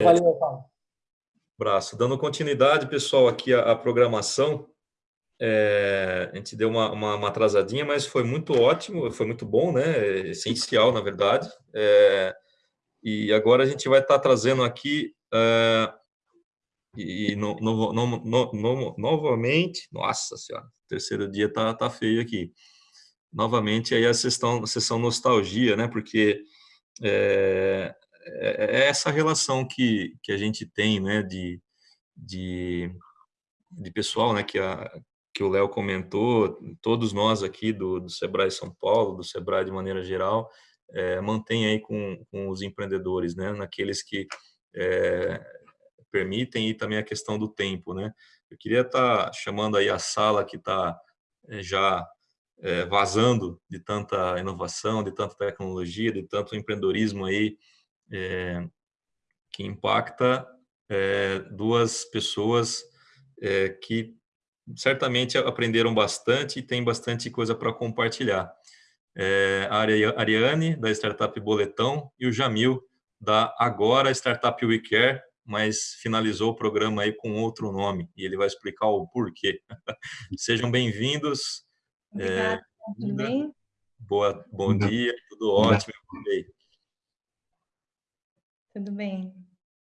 Valeu, Paulo. Braço. Dando continuidade, pessoal, aqui a, a programação. É, a gente deu uma, uma, uma, atrasadinha, mas foi muito ótimo, foi muito bom, né? Essencial, na verdade. É, e agora a gente vai estar trazendo aqui é, e no, no, no, novamente, nossa senhora, terceiro dia tá, tá feio aqui. Novamente aí a sessão, a sessão nostalgia, né? Porque é, é, é essa relação que, que a gente tem, né? De, de, de pessoal, né? Que, a, que o Léo comentou, todos nós aqui do, do Sebrae São Paulo, do Sebrae de maneira geral, é, mantém aí com, com os empreendedores, né? Naqueles que é, permitem e também a questão do tempo, né? Eu queria estar tá chamando aí a sala que está é, já vazando de tanta inovação, de tanta tecnologia, de tanto empreendedorismo aí é, que impacta é, duas pessoas é, que certamente aprenderam bastante e tem bastante coisa para compartilhar. É, a Ariane, da Startup Boletão, e o Jamil, da Agora Startup We Care, mas finalizou o programa aí com outro nome, e ele vai explicar o porquê. Sejam bem-vindos. Obrigada, é, tudo bem? Boa, bom dia, tudo ótimo. Tudo bem.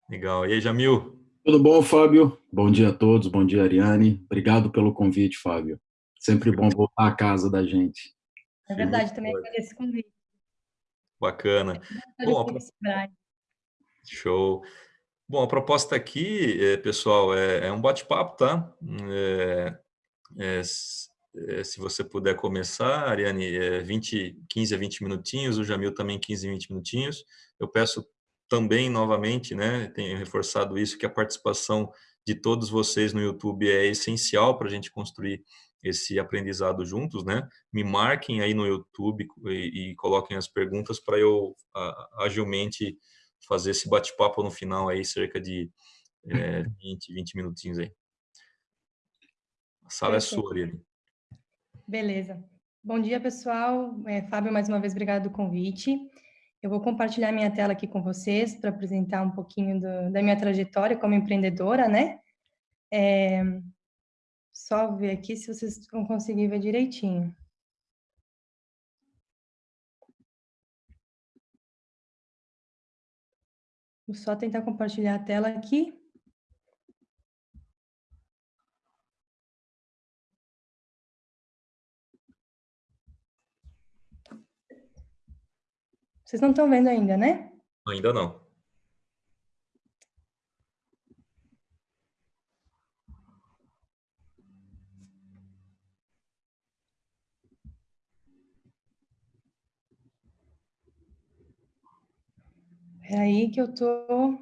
Legal. E aí, Jamil? Tudo bom, Fábio? Bom dia a todos, bom dia, Ariane. Obrigado pelo convite, Fábio. Sempre bom voltar à casa da gente. É verdade, também agradeço o convite. Bacana. Bom, Show. Bom, a proposta aqui, eh, pessoal, é, é um bate-papo, tá? É, é, se você puder começar, Ariane, é 20, 15 a 20 minutinhos, o Jamil também 15 a 20 minutinhos. Eu peço também, novamente, né, tenho reforçado isso, que a participação de todos vocês no YouTube é essencial para a gente construir esse aprendizado juntos, né? Me marquem aí no YouTube e, e coloquem as perguntas para eu a, agilmente fazer esse bate-papo no final aí, cerca de é, 20, 20 minutinhos aí. A sala Perfeito. é sua, Ariane. Beleza. Bom dia, pessoal. É, Fábio, mais uma vez, obrigado do convite. Eu vou compartilhar minha tela aqui com vocês para apresentar um pouquinho do, da minha trajetória como empreendedora, né? É, só ver aqui se vocês vão conseguir ver direitinho. Vou só tentar compartilhar a tela aqui. Vocês não estão vendo ainda, né? Ainda não. É aí que eu tô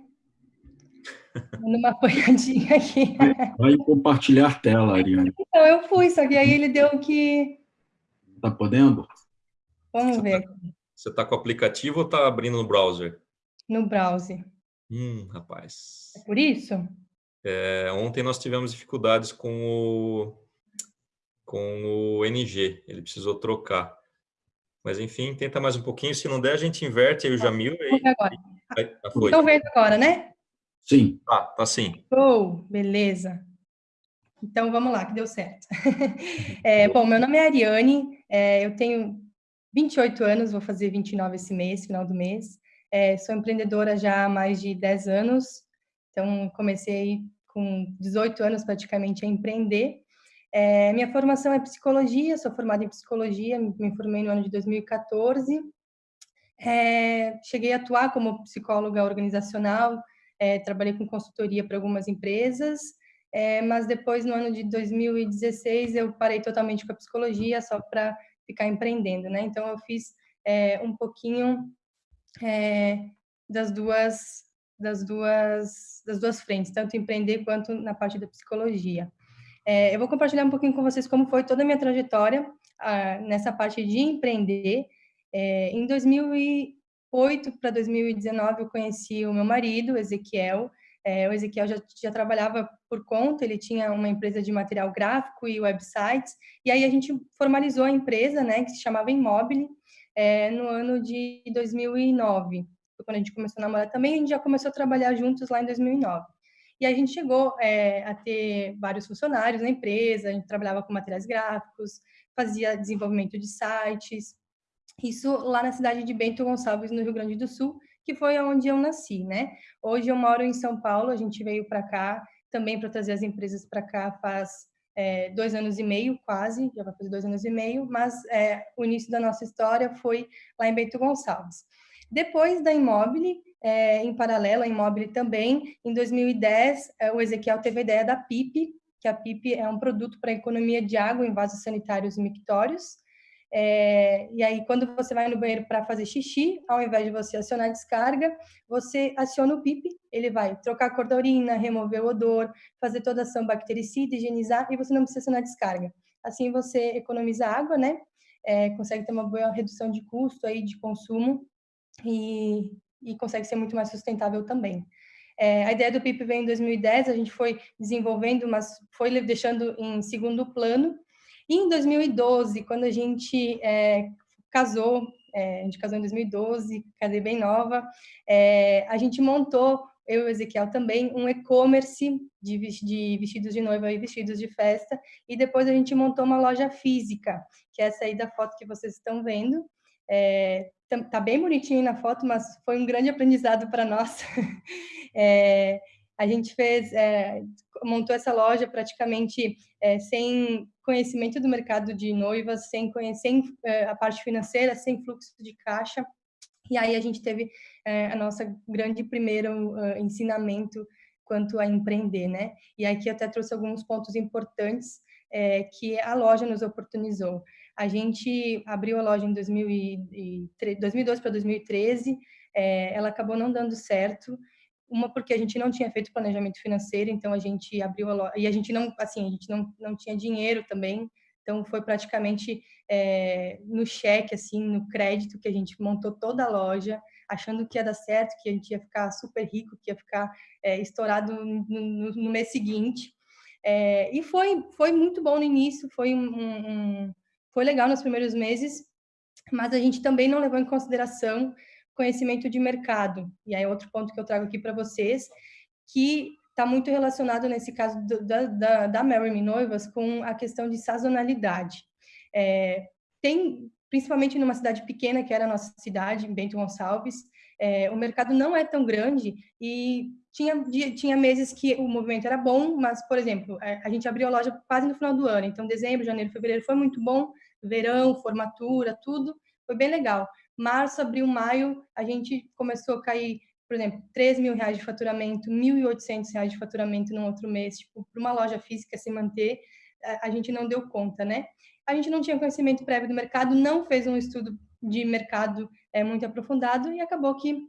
dando uma apanhadinha aqui. Vai compartilhar tela, Ariane. Então, eu fui, só que aí ele deu que... Tá podendo? Vamos ver. Você tá com o aplicativo ou tá abrindo no browser? No browser. Hum, rapaz. É por isso? É, ontem nós tivemos dificuldades com o, com o NG, ele precisou trocar. Mas enfim, tenta mais um pouquinho, se não der a gente inverte aí o Jamil. Aí, agora. Estão vendo agora, né? Sim. Tá, tá sim. Oh, beleza. Então, vamos lá, que deu certo. é, bom, meu nome é Ariane, é, eu tenho 28 anos, vou fazer 29 esse mês, final do mês. É, sou empreendedora já há mais de 10 anos, então comecei com 18 anos praticamente a empreender. É, minha formação é psicologia, sou formada em psicologia, me formei no ano de 2014. É, cheguei a atuar como psicóloga organizacional, é, trabalhei com consultoria para algumas empresas, é, mas depois, no ano de 2016, eu parei totalmente com a psicologia, só para ficar empreendendo, né? Então, eu fiz é, um pouquinho é, das duas das duas das duas frentes, tanto empreender quanto na parte da psicologia. É, eu vou compartilhar um pouquinho com vocês como foi toda a minha trajetória ah, nessa parte de empreender. É, em 2008 para 2019, eu conheci o meu marido, Ezequiel. É, o Ezequiel já, já trabalhava por conta, ele tinha uma empresa de material gráfico e websites, e aí a gente formalizou a empresa, né, que se chamava Immobile, é, no ano de 2009. foi quando a gente começou a namorar também, a gente já começou a trabalhar juntos lá em 2009. E a gente chegou é, a ter vários funcionários na empresa, a gente trabalhava com materiais gráficos, fazia desenvolvimento de sites, isso lá na cidade de Bento Gonçalves, no Rio Grande do Sul, que foi onde eu nasci, né? Hoje eu moro em São Paulo, a gente veio para cá também para trazer as empresas para cá faz é, dois anos e meio, quase, já vai fazer dois anos e meio, mas é, o início da nossa história foi lá em Bento Gonçalves. Depois da Imóvel, é, em paralelo a Imóvel também, em 2010, é, o Ezequiel teve a ideia da PIP, que a PIP é um produto para economia de água em vasos sanitários mictórios, é, e aí, quando você vai no banheiro para fazer xixi, ao invés de você acionar a descarga, você aciona o PIP, ele vai trocar a cor da urina, remover o odor, fazer toda a ação bactericida, higienizar, e você não precisa acionar a descarga. Assim, você economiza água, né? É, consegue ter uma boa redução de custo aí, de consumo, e, e consegue ser muito mais sustentável também. É, a ideia do PIP veio em 2010, a gente foi desenvolvendo, mas foi deixando em segundo plano, e em 2012, quando a gente é, casou, é, a gente casou em 2012, casei bem nova, é, a gente montou, eu e o Ezequiel também, um e-commerce de, de vestidos de noiva e vestidos de festa, e depois a gente montou uma loja física, que é essa aí da foto que vocês estão vendo, é, tá, bem bonitinho na foto, mas foi um grande aprendizado para nós. é, a gente fez, é, montou essa loja praticamente é, sem conhecimento do mercado de noivas, sem conhecer é, a parte financeira, sem fluxo de caixa. E aí a gente teve é, a nossa grande primeiro uh, ensinamento quanto a empreender, né? E aqui eu até trouxe alguns pontos importantes é, que a loja nos oportunizou. A gente abriu a loja em 2012 para 2013, é, ela acabou não dando certo, uma porque a gente não tinha feito planejamento financeiro, então a gente abriu a loja, e a gente não, assim, a gente não, não tinha dinheiro também, então foi praticamente é, no cheque, assim, no crédito que a gente montou toda a loja, achando que ia dar certo, que a gente ia ficar super rico, que ia ficar é, estourado no, no, no, mês seguinte. É, e foi, foi muito bom no início, foi, um, um, foi legal nos primeiros meses, mas a gente também não levou em consideração conhecimento de mercado. E aí, outro ponto que eu trago aqui para vocês, que está muito relacionado, nesse caso do, da, da, da Mary Noivas, com a questão de sazonalidade. É, tem, principalmente numa cidade pequena, que era a nossa cidade, Bento Gonçalves, é, o mercado não é tão grande e tinha, tinha meses que o movimento era bom, mas, por exemplo, é, a gente abriu a loja quase no final do ano, então dezembro, janeiro, fevereiro foi muito bom, verão, formatura, tudo, foi bem legal março, abril, maio, a gente começou a cair, por exemplo, 3 mil reais de faturamento, 1.800 reais de faturamento no outro mês, tipo, para uma loja física se manter, a gente não deu conta, né? A gente não tinha conhecimento prévio do mercado, não fez um estudo de mercado é, muito aprofundado e acabou que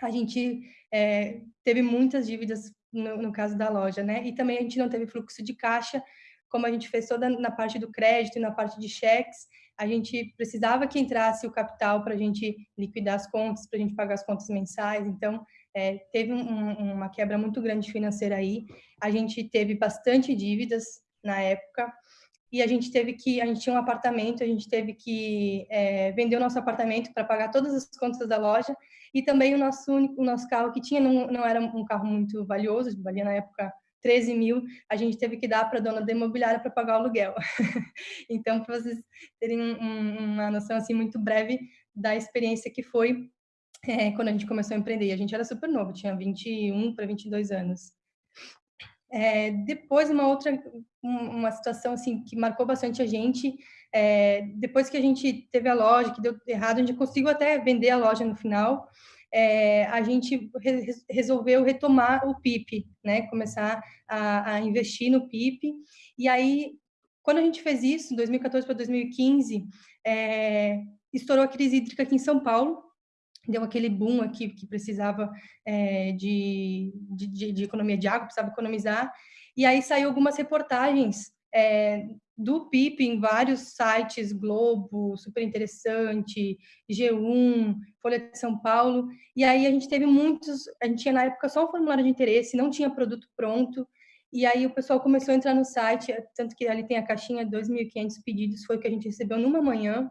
a gente é, teve muitas dívidas no, no, caso da loja, né? E também a gente não teve fluxo de caixa, como a gente fez toda na parte do crédito e na parte de cheques, a gente precisava que entrasse o capital para a gente liquidar as contas, para a gente pagar as contas mensais. Então, é, teve um, uma quebra muito grande financeira aí. A gente teve bastante dívidas na época e a gente teve que, a gente tinha um apartamento, a gente teve que é, vender o nosso apartamento para pagar todas as contas da loja e também o nosso único, o nosso carro que tinha não, não era um carro muito valioso, valia na época 13 mil a gente teve que dar para a dona da imobiliária para pagar o aluguel. então, para vocês terem um, uma noção assim muito breve da experiência que foi é, quando a gente começou a empreender. A gente era super novo, tinha 21 para 22 anos. É, depois, uma outra uma situação assim que marcou bastante a gente, é, depois que a gente teve a loja, que deu errado, a gente conseguiu até vender a loja no final, é, a gente re resolveu retomar o PIP, né? Começar a, a, investir no PIP. E aí, quando a gente fez isso, 2014 para 2015, é, estourou a crise hídrica aqui em São Paulo, deu aquele boom aqui que precisava é, de, de, de, economia de água, precisava economizar, e aí saiu algumas reportagens é, do PIP em vários sites, Globo, super interessante, G1, Folha de São Paulo, e aí a gente teve muitos, a gente tinha na época só um formulário de interesse, não tinha produto pronto, e aí o pessoal começou a entrar no site, tanto que ali tem a caixinha, 2.500 pedidos, foi o que a gente recebeu numa manhã,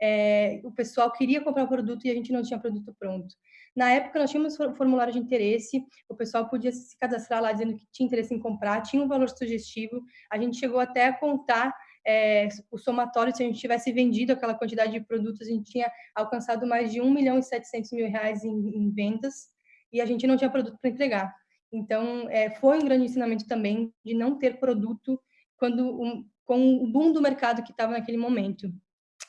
é, o pessoal queria comprar o produto e a gente não tinha produto pronto. Na época, nós tínhamos formulário de interesse, o pessoal podia se cadastrar lá dizendo que tinha interesse em comprar, tinha um valor sugestivo, a gente chegou até a contar é, o somatório, se a gente tivesse vendido aquela quantidade de produtos, a gente tinha alcançado mais de 1 milhão e 700 mil reais em, em vendas, e a gente não tinha produto para entregar. Então, é, foi um grande ensinamento também de não ter produto quando um, com o boom do mercado que estava naquele momento.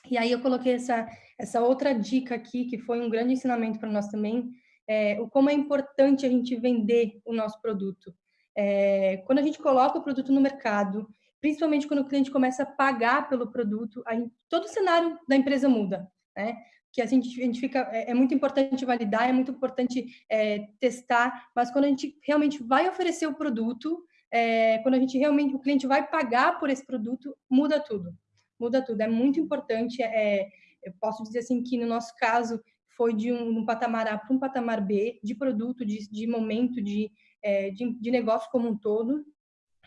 E aí eu coloquei essa, essa outra dica aqui, que foi um grande ensinamento para nós também, é, o como é importante a gente vender o nosso produto. É, quando a gente coloca o produto no mercado, principalmente quando o cliente começa a pagar pelo produto, gente, todo o cenário da empresa muda, né? Que a gente, a gente fica, é, é muito importante validar, é muito importante é, testar, mas quando a gente realmente vai oferecer o produto, é, quando a gente realmente, o cliente vai pagar por esse produto, muda tudo, muda tudo. É muito importante, é, eu posso dizer assim que no nosso caso foi de um, um patamar A para um patamar B, de produto, de, de momento, de, é, de, de negócio como um todo,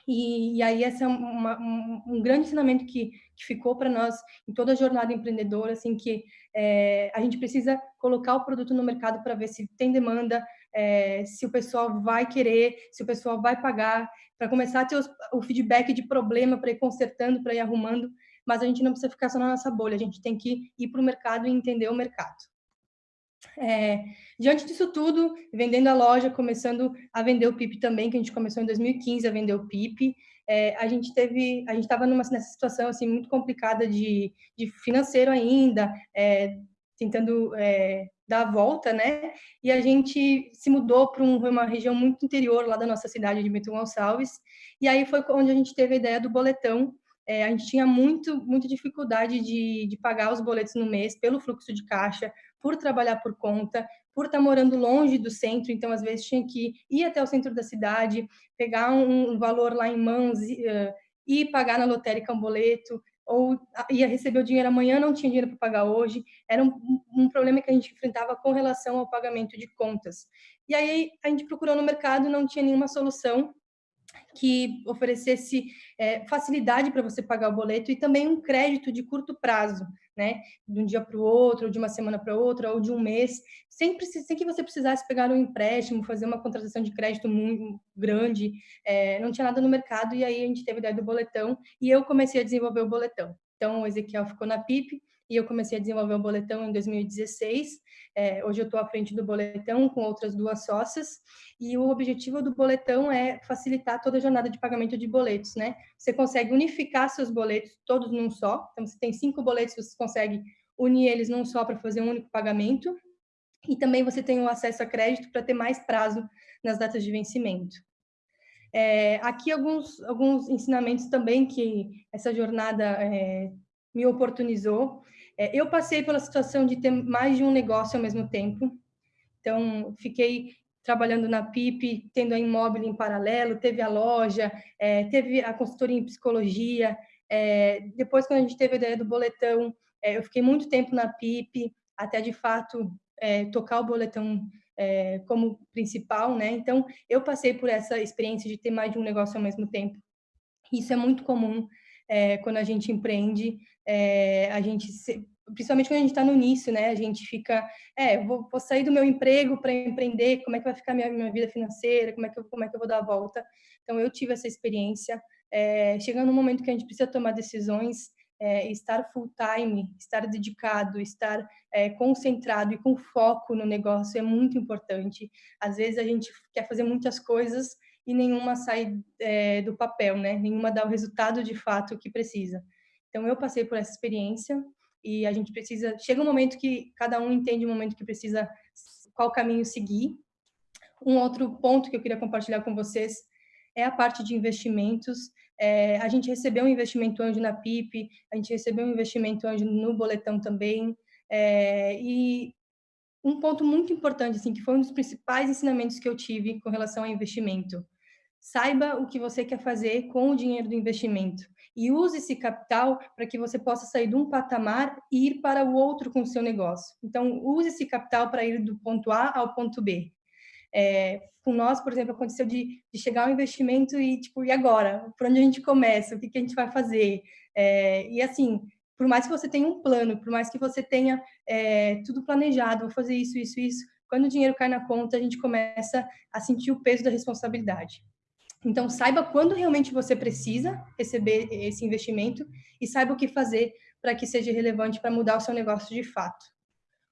e, e, aí esse é uma, um, um, grande ensinamento que, que ficou para nós em toda a jornada empreendedora, assim, que é, a gente precisa colocar o produto no mercado para ver se tem demanda, é, se o pessoal vai querer, se o pessoal vai pagar, para começar a ter os, o feedback de problema, para ir consertando, para ir arrumando, mas a gente não precisa ficar só na nossa bolha, a gente tem que ir para o mercado e entender o mercado. É, diante disso tudo, vendendo a loja, começando a vender o PIP também, que a gente começou em 2015 a vender o PIP, é, a gente teve, a gente estava nessa situação assim muito complicada de, de financeiro ainda, é, tentando é, dar a volta, né? E a gente se mudou para um, uma região muito interior lá da nossa cidade de Bento Gonçalves, e aí foi onde a gente teve a ideia do boletão, é, a gente tinha muito, muita dificuldade de, de pagar os boletos no mês pelo fluxo de caixa, por trabalhar por conta, por estar morando longe do centro, então às vezes tinha que ir até o centro da cidade, pegar um, valor lá em mãos uh, e pagar na lotérica um boleto, ou ia receber o dinheiro amanhã, não tinha dinheiro para pagar hoje. Era um, um, problema que a gente enfrentava com relação ao pagamento de contas. E aí a gente procurou no mercado, não tinha nenhuma solução que oferecesse é, facilidade para você pagar o boleto e também um crédito de curto prazo, né? De um dia para o outro, ou de uma semana para outra, ou de um mês, sem, sem que você precisasse pegar um empréstimo, fazer uma contratação de crédito muito grande, é, não tinha nada no mercado, e aí a gente teve a ideia do boletão, e eu comecei a desenvolver o boletão. Então, o Ezequiel ficou na PIP, e eu comecei a desenvolver o boletão em 2016. É, hoje eu estou à frente do boletão com outras duas sócias, e o objetivo do boletão é facilitar toda a jornada de pagamento de boletos, né? Você consegue unificar seus boletos todos num só, então você tem cinco boletos, você consegue unir eles num só para fazer um único pagamento, e também você tem o acesso a crédito para ter mais prazo nas datas de vencimento. É, aqui alguns, alguns ensinamentos também que essa jornada é, me oportunizou. É, eu passei pela situação de ter mais de um negócio ao mesmo tempo. Então, fiquei trabalhando na PIP, tendo a imóvel em paralelo, teve a loja, é, teve a consultoria em psicologia. É, depois, quando a gente teve a ideia do boletão, é, eu fiquei muito tempo na PIP, até de fato é, tocar o boletão é, como principal, né? Então, eu passei por essa experiência de ter mais de um negócio ao mesmo tempo. Isso é muito comum é, quando a gente empreende, é, a gente, se, principalmente quando a gente está no início, né? A gente fica, é, vou, vou sair do meu emprego para empreender, como é que vai ficar minha, minha vida financeira, como é, que eu, como é que eu vou dar a volta? Então, eu tive essa experiência. É, chegando no momento que a gente precisa tomar decisões, é, estar full time, estar dedicado, estar é, concentrado e com foco no negócio é muito importante. Às vezes a gente quer fazer muitas coisas e nenhuma sai é, do papel, né? Nenhuma dá o resultado de fato que precisa. Então eu passei por essa experiência e a gente precisa. Chega um momento que cada um entende o um momento que precisa qual caminho seguir. Um outro ponto que eu queria compartilhar com vocês é a parte de investimentos. É, a gente recebeu um investimento anjo na PIP, a gente recebeu um investimento anjo no boletão também. É, e um ponto muito importante, assim, que foi um dos principais ensinamentos que eu tive com relação ao investimento. Saiba o que você quer fazer com o dinheiro do investimento e use esse capital para que você possa sair de um patamar e ir para o outro com o seu negócio. Então, use esse capital para ir do ponto A ao ponto B. É, com nós, por exemplo, aconteceu de, de chegar ao investimento e, tipo, e agora? Por onde a gente começa? O que, que a gente vai fazer? É, e, assim, por mais que você tenha um plano, por mais que você tenha é, tudo planejado, vou fazer isso, isso, isso, quando o dinheiro cai na conta, a gente começa a sentir o peso da responsabilidade. Então, saiba quando realmente você precisa receber esse investimento e saiba o que fazer para que seja relevante para mudar o seu negócio de fato.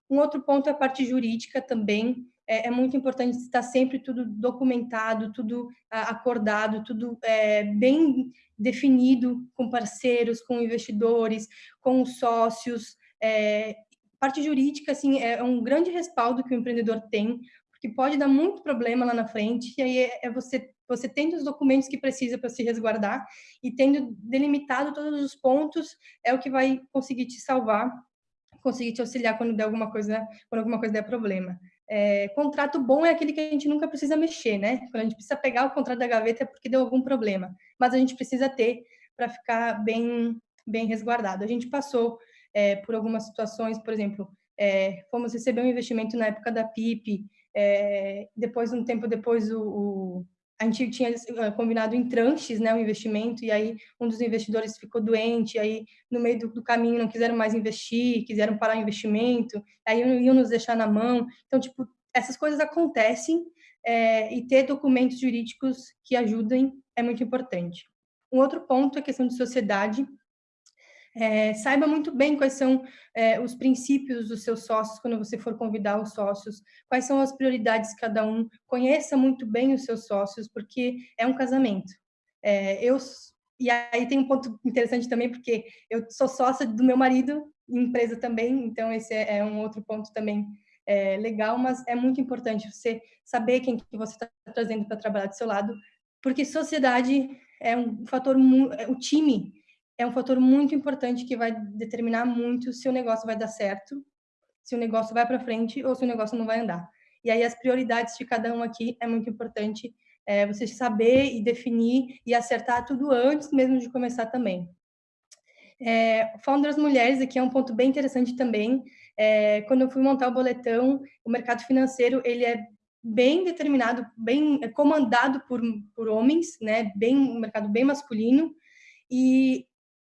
Um outro ponto é a parte jurídica também. É, é muito importante estar sempre tudo documentado, tudo acordado, tudo é, bem definido com parceiros, com investidores, com sócios. É, parte jurídica, assim, é um grande respaldo que o empreendedor tem, porque pode dar muito problema lá na frente, e aí é, é você você tendo os documentos que precisa para se resguardar e tendo delimitado todos os pontos, é o que vai conseguir te salvar, conseguir te auxiliar quando der alguma coisa, quando alguma coisa der problema. É, contrato bom é aquele que a gente nunca precisa mexer, né? Quando a gente precisa pegar o contrato da gaveta é porque deu algum problema, mas a gente precisa ter para ficar bem, bem resguardado. A gente passou é, por algumas situações, por exemplo, é, fomos receber um investimento na época da PIP, é, depois, um tempo depois, o, o a gente tinha eh, combinado em tranches, né, o investimento, e aí um dos investidores ficou doente, aí no meio do, do, caminho não quiseram mais investir, quiseram parar o investimento, aí iam nos deixar na mão. Então, tipo, essas coisas acontecem é, e ter documentos jurídicos que ajudem é muito importante. Um outro ponto é a questão de sociedade. É, saiba muito bem quais são é, os princípios dos seus sócios quando você for convidar os sócios, quais são as prioridades de cada um, conheça muito bem os seus sócios, porque é um casamento. É, eu e aí tem um ponto interessante também, porque eu sou sócia do meu marido, empresa também, então esse é, é um outro ponto também é, legal, mas é muito importante você saber quem que você está trazendo para trabalhar do seu lado, porque sociedade é um fator, o time é um fator muito importante que vai determinar muito se o negócio vai dar certo, se o negócio vai para frente ou se o negócio não vai andar. E aí as prioridades de cada um aqui é muito importante é, você saber e definir e acertar tudo antes mesmo de começar também. É, Founders Mulheres aqui é um ponto bem interessante também. É, quando eu fui montar o boletão, o mercado financeiro ele é bem determinado, bem comandado por, por homens, né? Bem um mercado bem masculino. E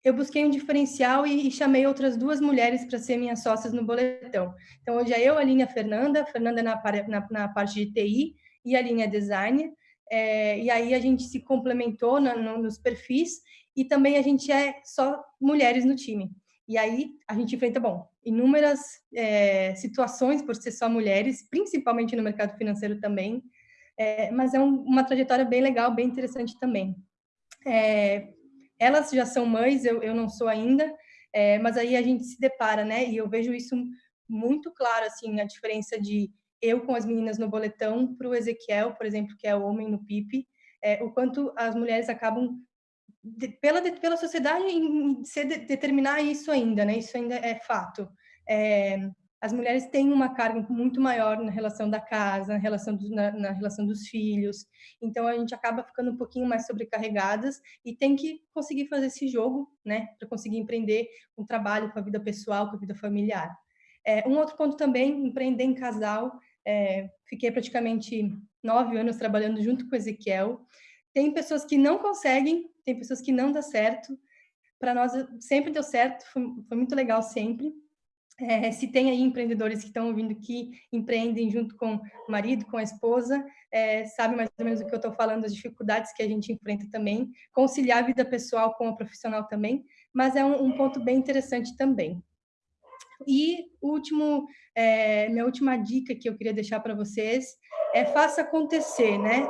eu busquei um diferencial e, e chamei outras duas mulheres para ser minhas sócias no boletão. Então, hoje é eu, a Aline e a Fernanda, a Fernanda na, na, na parte de TI e a Aline é design. É, e aí a gente se complementou na, no, nos perfis e também a gente é só mulheres no time. E aí a gente enfrenta, bom, inúmeras é, situações por ser só mulheres, principalmente no mercado financeiro também, é, mas é um, uma trajetória bem legal, bem interessante também. É, elas já são mães, eu, eu não sou ainda, é, mas aí a gente se depara, né? E eu vejo isso muito claro, assim, a diferença de eu com as meninas no boletão para o Ezequiel, por exemplo, que é o homem no PIP, é, o quanto as mulheres acabam, de, pela, de, pela sociedade, em, de, determinar isso ainda, né? Isso ainda é fato. É, as mulheres têm uma carga muito maior na relação da casa, na relação, do, na, na, relação dos filhos. Então, a gente acaba ficando um pouquinho mais sobrecarregadas e tem que conseguir fazer esse jogo, né? Para conseguir empreender um trabalho com a vida pessoal, com a vida familiar. É, um outro ponto também, empreender em casal. É, fiquei praticamente nove anos trabalhando junto com o Ezequiel. Tem pessoas que não conseguem, tem pessoas que não dá certo. Para nós, sempre deu certo, foi, foi muito legal sempre é, se tem aí empreendedores que estão ouvindo que empreendem junto com o marido, com a esposa, é, sabe mais ou menos o que eu estou falando, as dificuldades que a gente enfrenta também, conciliar a vida pessoal com a profissional também, mas é um, um ponto bem interessante também. E último, é, minha última dica que eu queria deixar para vocês é faça acontecer, né?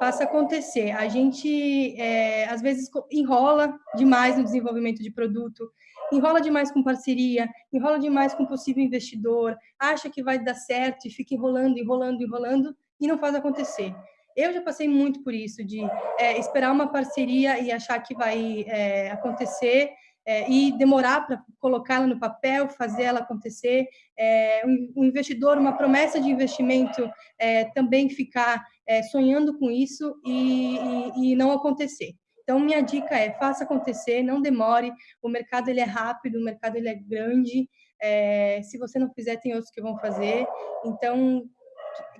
Faça acontecer. A gente, é, às vezes, enrola demais no desenvolvimento de produto, enrola demais com parceria, enrola demais com possível investidor, acha que vai dar certo e fica enrolando, enrolando, enrolando e não faz acontecer. Eu já passei muito por isso, de é, esperar uma parceria e achar que vai é, acontecer é, e demorar para colocá-la no papel, fazer ela acontecer. É, um, um, investidor, uma promessa de investimento, é, também ficar é, sonhando com isso e, e, e não acontecer. Então, minha dica é, faça acontecer, não demore, o mercado ele é rápido, o mercado ele é grande, é, se você não fizer, tem outros que vão fazer. Então,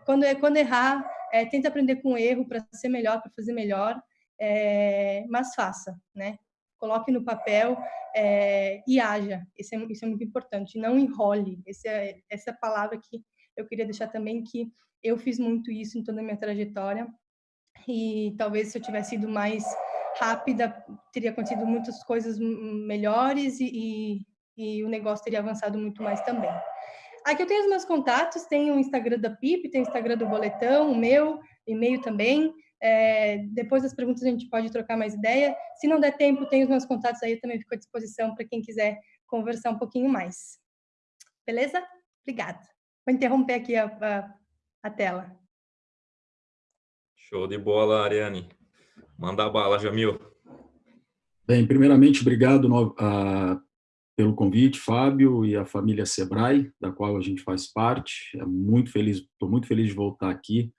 quando, quando errar, é, tenta aprender com o erro para ser melhor, para fazer melhor, é, mas faça, né? Coloque no papel é, e haja. Isso é, isso é muito importante. Não enrole. Esse é, essa palavra que eu queria deixar também que eu fiz muito isso em toda a minha trajetória e talvez se eu tivesse sido mais rápida, teria acontecido muitas coisas melhores e, e, e o negócio teria avançado muito mais também. Aqui eu tenho os meus contatos, tem o Instagram da PIP, tem o Instagram do Boletão, o meu, e-mail também. É, depois das perguntas a gente pode trocar mais ideia. Se não der tempo, tem os meus contatos aí, eu também fico à disposição para quem quiser conversar um pouquinho mais. Beleza? Obrigada. Vou interromper aqui a, a, a tela. Show de bola, Ariane. Manda bala, Jamil. Bem, primeiramente, obrigado uh, pelo convite, Fábio e a família Sebrae, da qual a gente faz parte. É muito feliz, estou muito feliz de voltar aqui.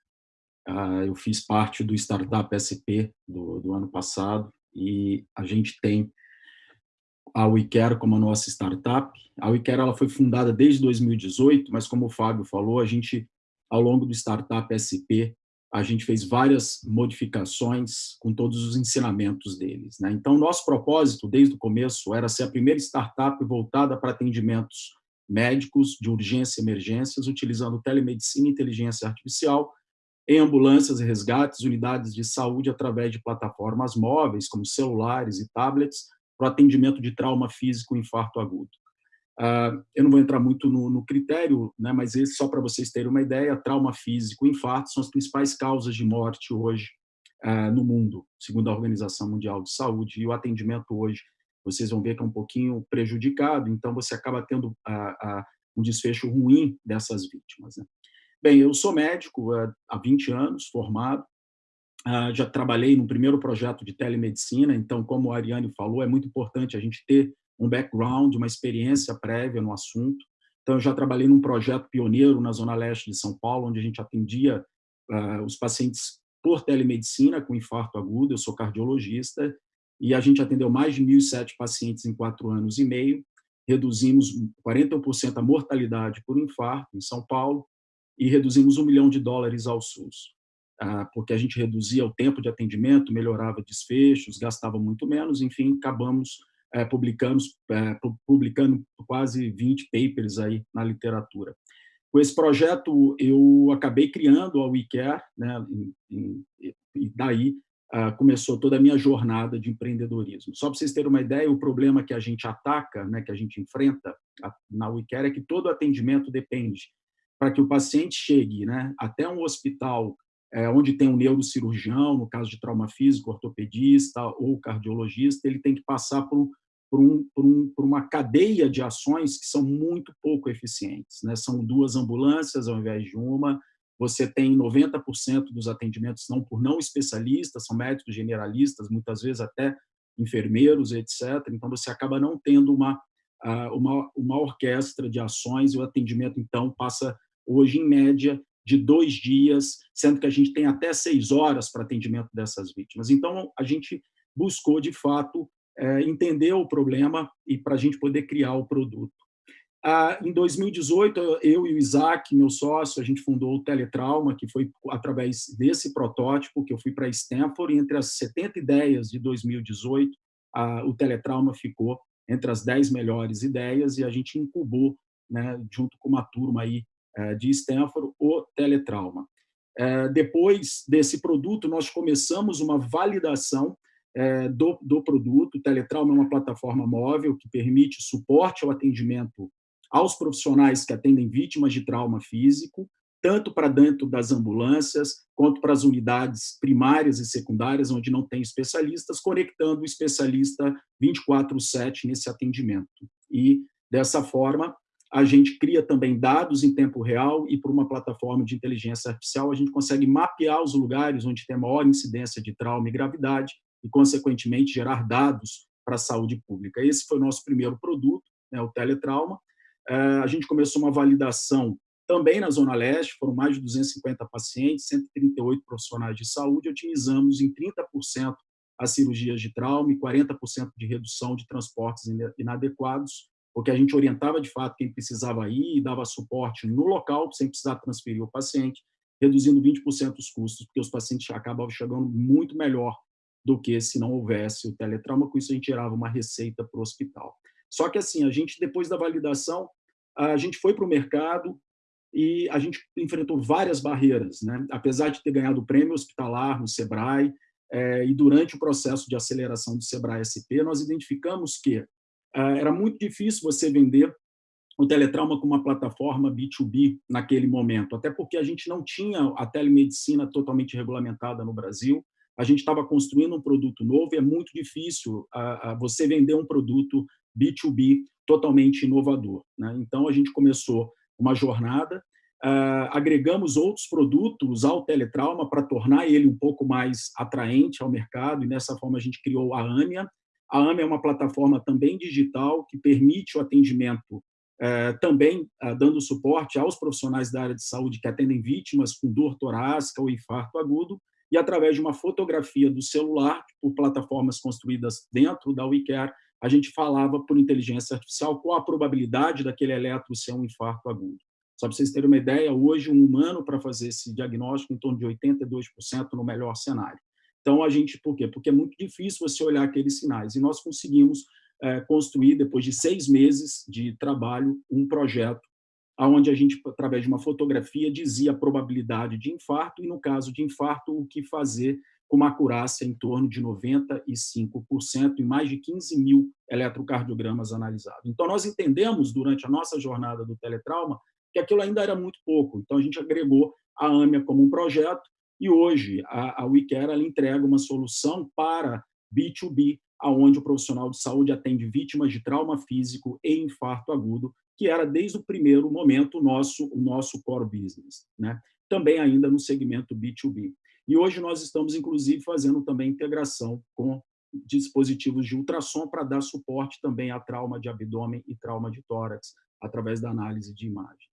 Uh, eu fiz parte do Startup SP do, do ano passado e a gente tem a WeCare como a nossa startup. A WeCare ela foi fundada desde 2018, mas como o Fábio falou, a gente, ao longo do Startup SP, a gente fez várias modificações com todos os ensinamentos deles. Né? Então, nosso propósito, desde o começo, era ser a primeira startup voltada para atendimentos médicos de urgência e emergências, utilizando telemedicina e inteligência artificial em ambulâncias e resgates, unidades de saúde através de plataformas móveis, como celulares e tablets, para o atendimento de trauma físico e infarto agudo. Uh, eu não vou entrar muito no, no critério, né, mas esse, só para vocês terem uma ideia, trauma físico e infarto são as principais causas de morte hoje uh, no mundo, segundo a Organização Mundial de Saúde, e o atendimento hoje, vocês vão ver que é um pouquinho prejudicado, então você acaba tendo uh, um desfecho ruim dessas vítimas. Né? Bem, eu sou médico há 20 anos, formado, já trabalhei no primeiro projeto de telemedicina, então, como a Ariane falou, é muito importante a gente ter um background, uma experiência prévia no assunto. Então, eu já trabalhei num projeto pioneiro na Zona Leste de São Paulo, onde a gente atendia uh, os pacientes por telemedicina com infarto agudo. Eu sou cardiologista e a gente atendeu mais de 1.007 pacientes em quatro anos e meio. Reduzimos 41% a mortalidade por infarto em São Paulo e reduzimos um milhão de dólares ao SUS, porque a gente reduzia o tempo de atendimento, melhorava desfechos, gastava muito menos, enfim, acabamos é, publicamos, é, publicando quase 20 papers aí na literatura. Com esse projeto, eu acabei criando a WeCare, né, e, daí uh, começou toda a minha jornada de empreendedorismo. Só para vocês terem uma ideia, o problema que a gente ataca, né, que a gente enfrenta na WeCare é que todo atendimento depende para que o paciente chegue né, até um hospital é, onde tem um neurocirurgião, no caso de trauma físico, ortopedista ou cardiologista, ele tem que passar por por, um, por, um, por, uma cadeia de ações que são muito pouco eficientes. Né? São duas ambulâncias ao invés de uma, você tem 90% dos atendimentos não por não especialistas, são médicos generalistas, muitas vezes até enfermeiros, etc. Então, você acaba não tendo uma, uma, uma orquestra de ações e o atendimento, então, passa hoje, em média, de dois dias, sendo que a gente tem até seis horas para atendimento dessas vítimas. Então, a gente buscou, de fato, é, entender o problema e para a gente poder criar o produto. Ah, em 2018, eu e o Isaac, meu sócio, a gente fundou o Teletrauma, que foi através desse protótipo que eu fui para Stanford, e entre as 70 ideias de 2018, ah, o Teletrauma ficou entre as 10 melhores ideias e a gente incubou, né, junto com uma turma aí de Stanford, o Teletrauma. É, depois desse produto, nós começamos uma validação é, do, do produto. O Teletrauma é uma plataforma móvel que permite suporte ao atendimento aos profissionais que atendem vítimas de trauma físico, tanto para dentro das ambulâncias, quanto para as unidades primárias e secundárias, onde não tem especialistas, conectando o especialista 24-7 nesse atendimento. E, dessa forma, a gente cria também dados em tempo real e, por uma plataforma de inteligência artificial, a gente consegue mapear os lugares onde tem maior incidência de trauma e gravidade e, consequentemente, gerar dados para a saúde pública. Esse foi o nosso primeiro produto, né, o Teletrauma. É, a gente começou uma validação também na Zona Leste, foram mais de 250 pacientes, 138 profissionais de saúde, otimizamos em 30% as cirurgias de trauma e 40% de redução de transportes inadequados, porque a gente orientava de fato quem precisava ir e dava suporte no local, sem precisar transferir o paciente, reduzindo 20% os custos, porque os pacientes acabavam chegando muito melhor do que se não houvesse o teletrauma, com isso a gente gerava uma receita para o hospital. Só que assim, a gente, depois da validação, a gente foi para o mercado, e a gente enfrentou várias barreiras, né? apesar de ter ganhado o prêmio hospitalar no SEBRAE, é, e durante o processo de aceleração do SEBRAE SP, nós identificamos que era muito difícil você vender o teletrauma como uma plataforma B2B naquele momento, até porque a gente não tinha a telemedicina totalmente regulamentada no Brasil, a gente estava construindo um produto novo e é muito difícil a, a você vender um produto B2B totalmente inovador. Né? Então, a gente começou uma jornada, agregamos outros produtos ao teletrauma para tornar ele um pouco mais atraente ao mercado, e dessa forma a gente criou a AMIA. A AMIA é uma plataforma também digital que permite o atendimento Uh, também uh, dando suporte aos profissionais da área de saúde que atendem vítimas com dor torácica ou infarto agudo, e através de uma fotografia do celular, por plataformas construídas dentro da WeCare, a gente falava por inteligência artificial qual a probabilidade daquele eletro ser um infarto agudo. Só para vocês terem uma ideia, hoje um humano para fazer esse diagnóstico em torno de 82% no melhor cenário. Então a gente, por quê? Porque é muito difícil você olhar aqueles sinais e nós conseguimos é, construir depois de seis meses de trabalho um projeto onde a gente, através de uma fotografia, dizia a probabilidade de infarto e, no caso de infarto, o que fazer com uma acurácia em torno de 95% e mais de 15 mil eletrocardiogramas analisados. Então, nós entendemos, durante a nossa jornada do teletrauma, que aquilo ainda era muito pouco. Então, a gente agregou a AMIA como um projeto e hoje a, a WeCare ela entrega uma solução para B2B, aonde o profissional de saúde atende vítimas de trauma físico e infarto agudo, que era desde o primeiro momento o nosso, o nosso core business, né? também ainda no segmento B2B. E hoje nós estamos, inclusive, fazendo também integração com dispositivos de ultrassom para dar suporte também a trauma de abdômen e trauma de tórax, através da análise de imagem.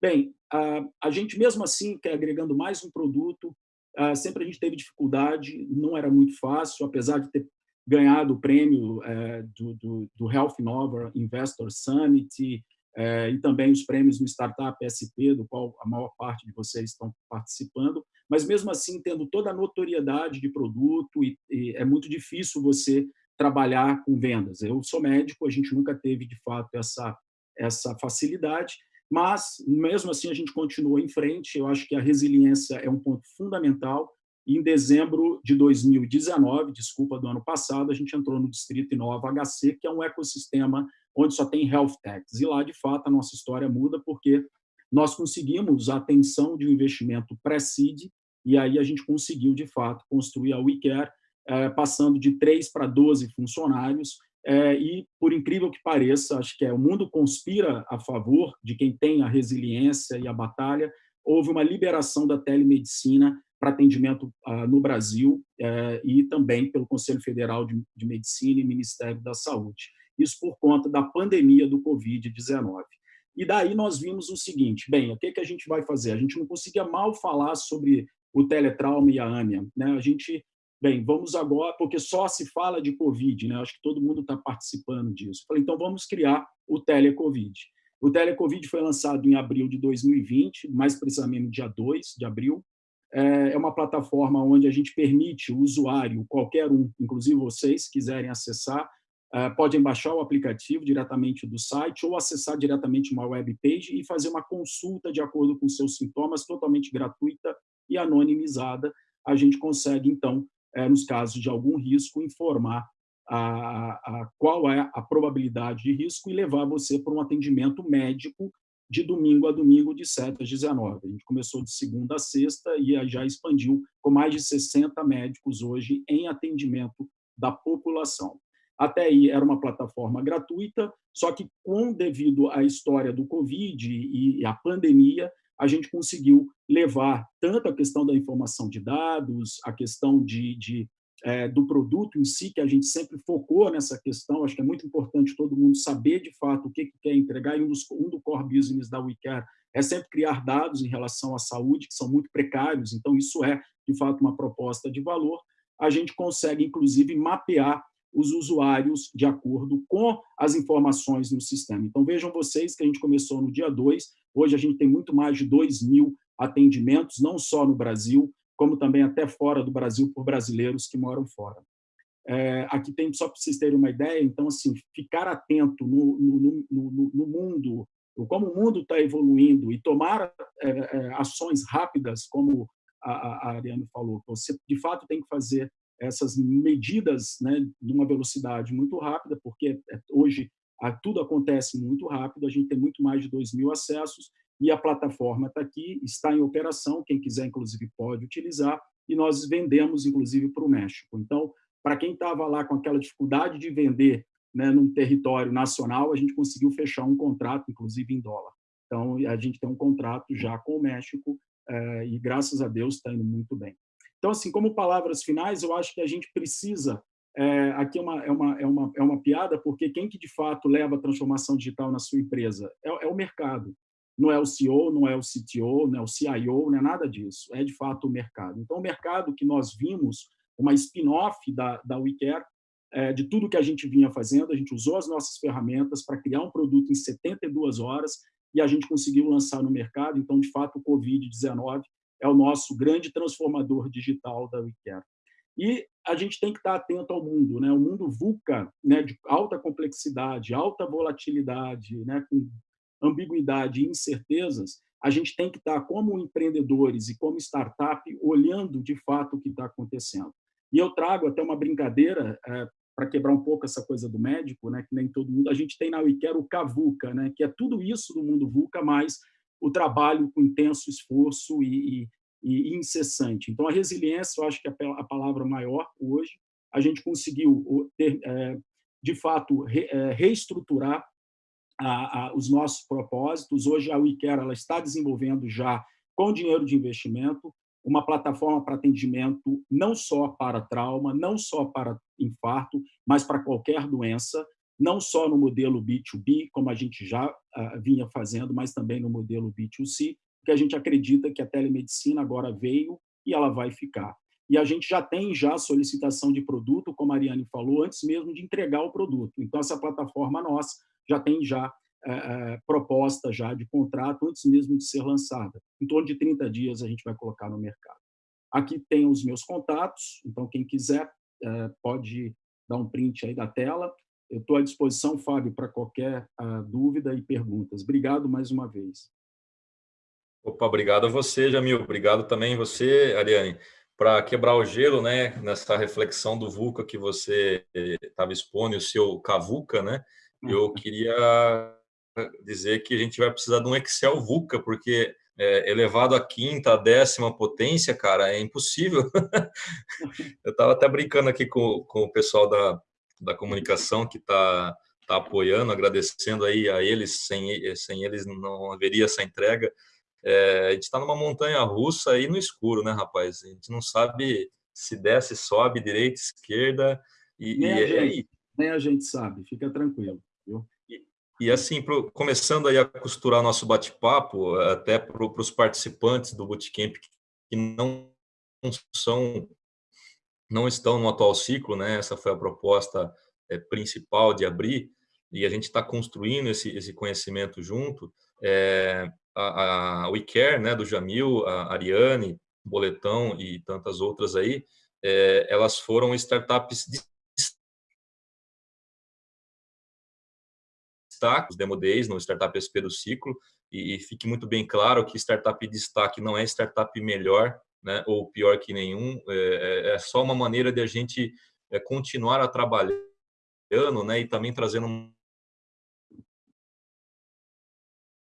Bem, a, a gente mesmo assim, quer agregando mais um produto, a, sempre a gente teve dificuldade, não era muito fácil, apesar de ter ganhado o prêmio é, do, do, do Health Nova Investor Summit, é, e também os prêmios no Startup SP, do qual a maior parte de vocês estão participando, mas mesmo assim, tendo toda a notoriedade de produto, e, e é muito difícil você trabalhar com vendas. Eu sou médico, a gente nunca teve, de fato, essa, essa facilidade, mas, mesmo assim, a gente continua em frente. Eu acho que a resiliência é um ponto fundamental. E em dezembro de 2019, desculpa, do ano passado, a gente entrou no Distrito Inova HC, que é um ecossistema onde só tem health techs. E lá, de fato, a nossa história muda porque nós conseguimos a atenção de um investimento pré-seed e aí a gente conseguiu, de fato, construir a WeCare, eh, passando de 3 para 12 funcionários, eh, e, por incrível que pareça, acho que é, o mundo conspira a favor de quem tem a resiliência e a batalha, houve uma liberação da telemedicina para atendimento ah, no Brasil eh, e também pelo Conselho Federal de, de Medicina e Ministério da Saúde isso por conta da pandemia do Covid-19. E daí nós vimos o seguinte, bem, o que, que a gente vai fazer? A gente não conseguia mal falar sobre o teletrauma e a AMIA. Né? A gente, bem, vamos agora, porque só se fala de Covid, né? acho que todo mundo está participando disso. Falei, então vamos criar o Telecovid. O Telecovid foi lançado em abril de 2020, mais precisamente no dia 2 de abril. É, é uma plataforma onde a gente permite o usuário, qualquer um, inclusive vocês, quiserem acessar, ah, podem baixar o aplicativo diretamente do site ou acessar diretamente uma web page e fazer uma consulta de acordo com seus sintomas, totalmente gratuita e anonimizada. A gente consegue, então, eh, nos casos de algum risco, informar a, a, qual é a probabilidade de risco e levar você para um atendimento médico de domingo a domingo, de 7 às 19. A gente começou de segunda a sexta e já expandiu com mais de 60 médicos hoje em atendimento da população. Até aí era uma plataforma gratuita, só que com devido à história do Covid e a pandemia, a gente conseguiu levar tanto a questão da informação de dados, a questão de, de é, do produto em si, que a gente sempre focou nessa questão, acho que é muito importante todo mundo saber de fato o que, que quer entregar, e um dos um do core business da WeCare é sempre criar dados em relação à saúde, que são muito precários, então isso é, de fato, uma proposta de valor. A gente consegue, inclusive, mapear os usuários de acordo com as informações no sistema. Então, vejam vocês que a gente começou no dia 2, hoje a gente tem muito mais de 2 mil atendimentos, não só no Brasil, como também até fora do Brasil, por brasileiros que moram fora. É, aqui tem, só para vocês terem uma ideia, então, assim, ficar atento no, no, no, no mundo como o mundo está evoluindo e tomar é, é, ações rápidas, como a, a Ariane falou, você de fato tem que fazer essas medidas né, numa velocidade muito rápida, porque é, hoje tudo acontece muito rápido, a gente tem muito mais de 2 mil acessos e a plataforma está aqui, está em operação, quem quiser, inclusive, pode utilizar, e nós vendemos, inclusive, para o México. Então, para quem estava lá com aquela dificuldade de vender né, num território nacional, a gente conseguiu fechar um contrato, inclusive em dólar. Então, a gente tem um contrato já com o México é, e, graças a Deus, está indo muito bem. Então, assim, como palavras finais, eu acho que a gente precisa é, aqui é uma, é, uma, é, uma, é uma piada, porque quem que de fato leva a transformação digital na sua empresa? É, é o mercado. Não é o CEO, não é o CTO, não é o CIO, não é nada disso. É de fato o mercado. Então, o mercado que nós vimos, uma spin-off da, da WeCare, é, de tudo que a gente vinha fazendo, a gente usou as nossas ferramentas para criar um produto em 72 horas e a gente conseguiu lançar no mercado. Então, de fato, o Covid-19 é o nosso grande transformador digital da WeCare. E a gente tem que estar atento ao mundo, né? O mundo VUCA, né, de alta complexidade, alta volatilidade, né, com ambiguidade e incertezas, a gente tem que estar como empreendedores e como startup olhando de fato o que está acontecendo. E eu trago até uma brincadeira é, para quebrar um pouco essa coisa do médico, né, que nem todo mundo. A gente tem na WeCare o CAVUCA, né, que é tudo isso do mundo VUCA, mais o trabalho com intenso esforço e, e, incessante. Então, a resiliência, eu acho que é a palavra maior hoje. A gente conseguiu, ter, é, de fato, é, reestruturar os nossos propósitos. Hoje, a WeCare ela está desenvolvendo já, com dinheiro de investimento, uma plataforma para atendimento não só para trauma, não só para infarto, mas para qualquer doença, não só no modelo B2B, como a gente já uh, vinha fazendo, mas também no modelo B2C, porque a gente acredita que a telemedicina agora veio e ela vai ficar. E a gente já tem já solicitação de produto, como a Ariane falou, antes mesmo de entregar o produto. Então, essa plataforma nossa já tem já é, proposta já de contrato antes mesmo de ser lançada. Em torno de 30 dias a gente vai colocar no mercado. Aqui tem os meus contatos, então quem quiser é, pode dar um print aí da tela. Eu estou à disposição, Fábio, para qualquer uh, dúvida e perguntas. Obrigado mais uma vez. Opa, obrigado a você, Jamil. Obrigado também você, Ariane, para quebrar o gelo, né, nessa reflexão do VUCA que você estava expondo, o seu CAVUCA, né? Eu uhum. queria dizer que a gente vai precisar de um Excel VUCA, porque é, elevado à quinta, à décima potência, cara, é impossível. Eu estava até brincando aqui com, com o pessoal da, da comunicação que está tá apoiando, agradecendo aí a eles, sem, sem eles não haveria essa entrega. É, a gente está numa montanha russa aí no escuro, né, rapaz? A gente não sabe se desce, sobe, direita, esquerda. E, nem, e, a é gente, nem a gente sabe, fica tranquilo. Viu? E, e assim, pro, começando aí a costurar nosso bate-papo, até para os participantes do Bootcamp que não são não estão no atual ciclo, né? Essa foi a proposta é, principal de abrir e a gente está construindo esse, esse conhecimento junto. É, a, a WeCare, né, do Jamil, a Ariane, Boletão e tantas outras aí, é, elas foram startups de destaque, os Demo Days no Startup SP do ciclo, e, e fique muito bem claro que startup de destaque não é startup melhor né, ou pior que nenhum, é, é, é só uma maneira de a gente é, continuar a trabalhando né, e também trazendo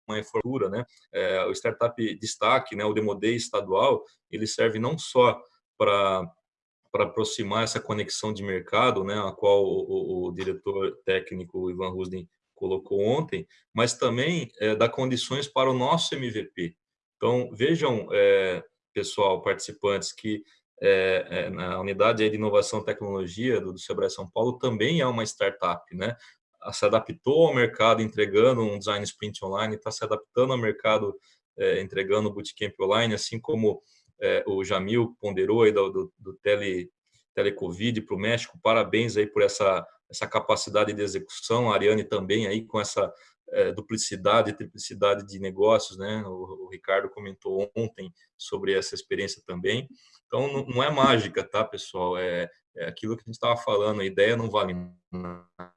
uma infraestrutura, né? É, o Startup Destaque, né, o Demodei estadual, ele serve não só para para aproximar essa conexão de mercado, né, a qual o, o, o diretor técnico Ivan Rusden colocou ontem, mas também é, dá condições para o nosso MVP. Então, vejam, é, pessoal, participantes, que é, é, na unidade de inovação e tecnologia do, do Sebrae São Paulo também é uma startup, né? Se adaptou ao mercado entregando um design sprint online, está se adaptando ao mercado é, entregando bootcamp online, assim como é, o Jamil ponderou aí do, do, do tele, telecovid para o México. Parabéns aí por essa, essa capacidade de execução. A Ariane também aí com essa é, duplicidade, triplicidade de negócios, né? O, o, Ricardo comentou ontem sobre essa experiência também. Então, não, não é mágica, tá, pessoal? É, é aquilo que a gente estava falando, a ideia não vale nada,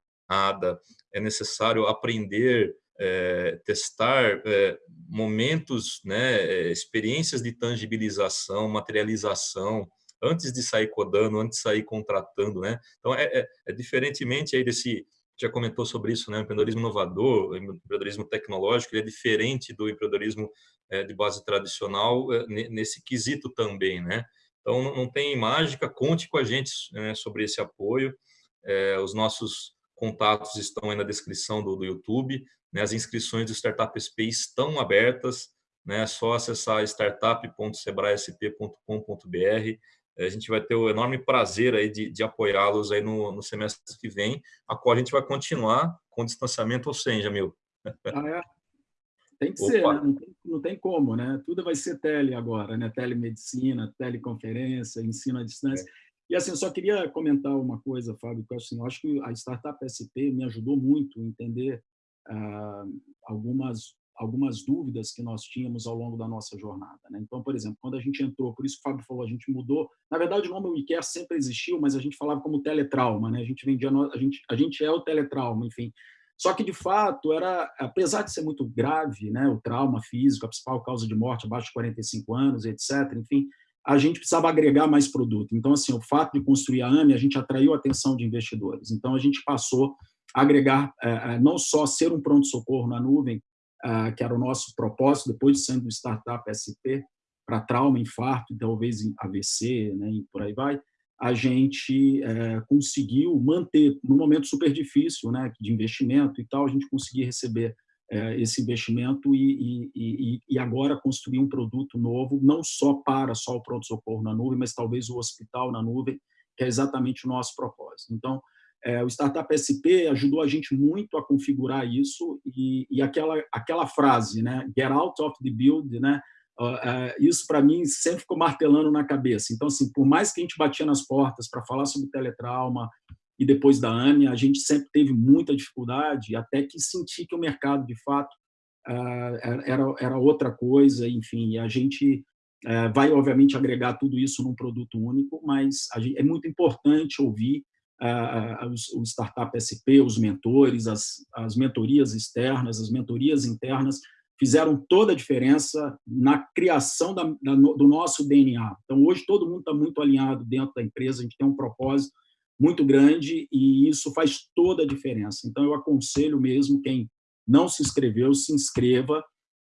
é necessário aprender é, testar é, momentos, né, é, experiências de tangibilização, materialização, antes de sair codando, antes de sair contratando, né? Então, é, é, é diferentemente aí desse, já comentou sobre isso, né? O empreendedorismo inovador, o empreendedorismo tecnológico, ele é diferente do empreendedorismo é, de base tradicional nesse quesito também, né? Então, não, tem mágica, conte com a gente né, sobre esse apoio. Os nossos contatos estão aí na descrição do, do YouTube. Né? As inscrições do Startup SP estão abertas. Né? É só acessar startup.sebraesp.com.br. A gente vai ter o enorme prazer aí de, de apoiá-los aí no, no, semestre que vem, a qual a gente vai continuar com distanciamento ou sem, Jamil. Ah, é? Tem que Opa. ser, né? não, tem, não, tem, como, né? Tudo vai ser tele agora, né? Telemedicina, teleconferência, ensino à distância. É. E assim, eu só queria comentar uma coisa, Fábio, que assim, eu acho que a Startup SP me ajudou muito a entender ah, algumas algumas dúvidas que nós tínhamos ao longo da nossa jornada. Né? Então, por exemplo, quando a gente entrou, por isso que o Fábio falou, a gente mudou. Na verdade, o nome WeCare sempre existiu, mas a gente falava como teletrauma. Né? A gente vendia, a gente, a gente é o teletrauma, enfim. Só que, de fato, era, apesar de ser muito grave, né, o trauma físico, a principal causa de morte abaixo de 45 anos, etc., enfim, a gente precisava agregar mais produto. Então, assim, o fato de construir a AME, a gente atraiu a atenção de investidores. Então, a gente passou a agregar, é, não só ser um pronto-socorro na nuvem, é, que era o nosso propósito, depois de sendo startup SP, para trauma, infarto, talvez AVC, né, e por aí vai, a gente é, conseguiu manter, num momento super difícil né, de investimento e tal, a gente conseguir receber é, esse investimento e, e, e, agora construir um produto novo, não só para só o pronto-socorro na nuvem, mas talvez o hospital na nuvem, que é exatamente o nosso propósito. Então, é, o Startup SP ajudou a gente muito a configurar isso e, e aquela, aquela frase, né, get out of the build, né, uh, uh, isso para mim sempre ficou martelando na cabeça. Então, assim, por mais que a gente batia nas portas para falar sobre teletrauma, e depois da AME, a gente sempre teve muita dificuldade, até que senti que o mercado, de fato, ah, era, era outra coisa, enfim, a gente eh, vai, obviamente, agregar tudo isso num produto único, mas gente, é muito importante ouvir uh, o Startup SP, os mentores, as, as mentorias externas, as mentorias internas, fizeram toda a diferença na criação da, da, do nosso DNA. Então, hoje, todo mundo está muito alinhado dentro da empresa, a gente tem um propósito, muito grande e isso faz toda a diferença. Então, eu aconselho mesmo quem não se inscreveu, se inscreva.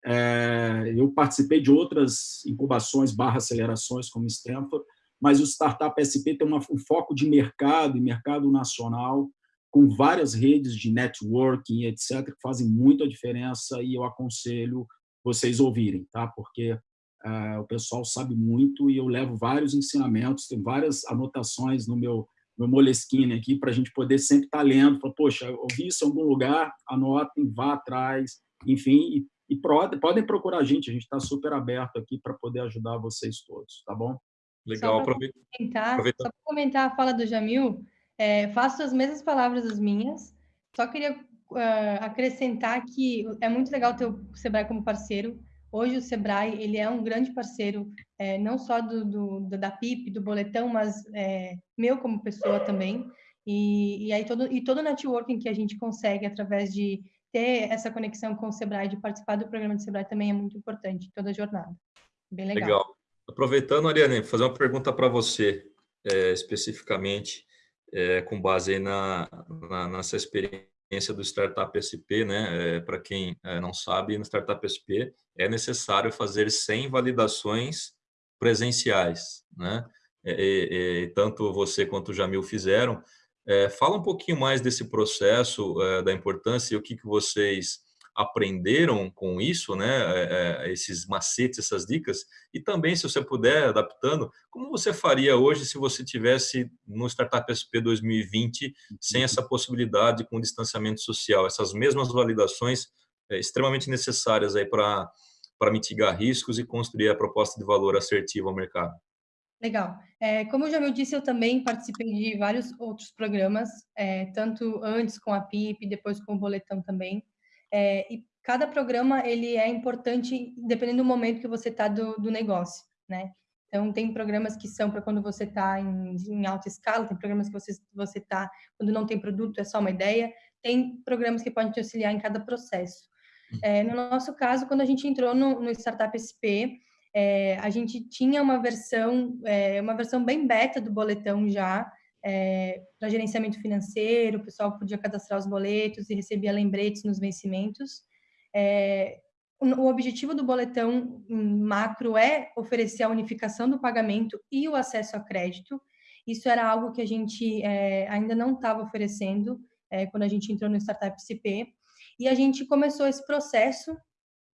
É, eu participei de outras incubações barra acelerações como Stanford, mas o Startup SP tem uma, um foco de mercado e mercado nacional, com várias redes de networking, etc., que fazem muita diferença e eu aconselho vocês ouvirem, tá? porque é, o pessoal sabe muito e eu levo vários ensinamentos, tem várias anotações no meu meu Moleskine aqui, para a gente poder sempre estar tá lendo, falar, poxa, ouvi isso em algum lugar, anotem, vá atrás, enfim, e, e podem procurar a gente, a gente está super aberto aqui para poder ajudar vocês todos, tá bom? Legal, aproveita. Comentar, Só para comentar a fala do Jamil, é, faço as mesmas palavras as minhas, só queria uh, acrescentar que é muito legal ter o Sebrae como parceiro, Hoje o Sebrae ele é um grande parceiro, é, não só do, do, da PIP, do boletão, mas é, meu como pessoa também. E, e aí todo e todo o networking que a gente consegue através de ter essa conexão com o Sebrae, de participar do programa do Sebrae também é muito importante toda a jornada. Bem legal. Legal. Aproveitando, Ariane, fazer uma pergunta para você é, especificamente, é, com base na, na, nessa experiência do Startup SP, né? É, Para quem é, não sabe, no Startup SP é necessário fazer 100 validações presenciais, né? E, e, tanto você quanto o Jamil fizeram. É, fala um pouquinho mais desse processo, da importância e o que, que vocês aprenderam com isso, né, é, é, esses macetes, essas dicas, e também, se você puder, adaptando, como você faria hoje se você tivesse no Startup SP 2020 sem essa possibilidade com distanciamento social, essas mesmas validações é, extremamente necessárias aí para para mitigar riscos e construir a proposta de valor assertiva ao mercado. Legal. É, como o Jamil disse, eu também participei de vários outros programas, é, tanto antes com a PIP, depois com o Boletão também. É, e cada programa ele é importante dependendo do momento que você está do, do negócio, né? Então, tem programas que são para quando você está em, em, alta escala, tem programas que você está quando não tem produto, é só uma ideia. Tem programas que podem te auxiliar em cada processo. É, no nosso caso, quando a gente entrou no, no Startup SP, é, a gente tinha uma versão, é, uma versão bem beta do boletão já, é, para gerenciamento financeiro, o pessoal podia cadastrar os boletos e recebia lembretes nos vencimentos. É, o objetivo do boletão macro é oferecer a unificação do pagamento e o acesso a crédito. Isso era algo que a gente é, ainda não estava oferecendo é, quando a gente entrou no Startup CP. E a gente começou esse processo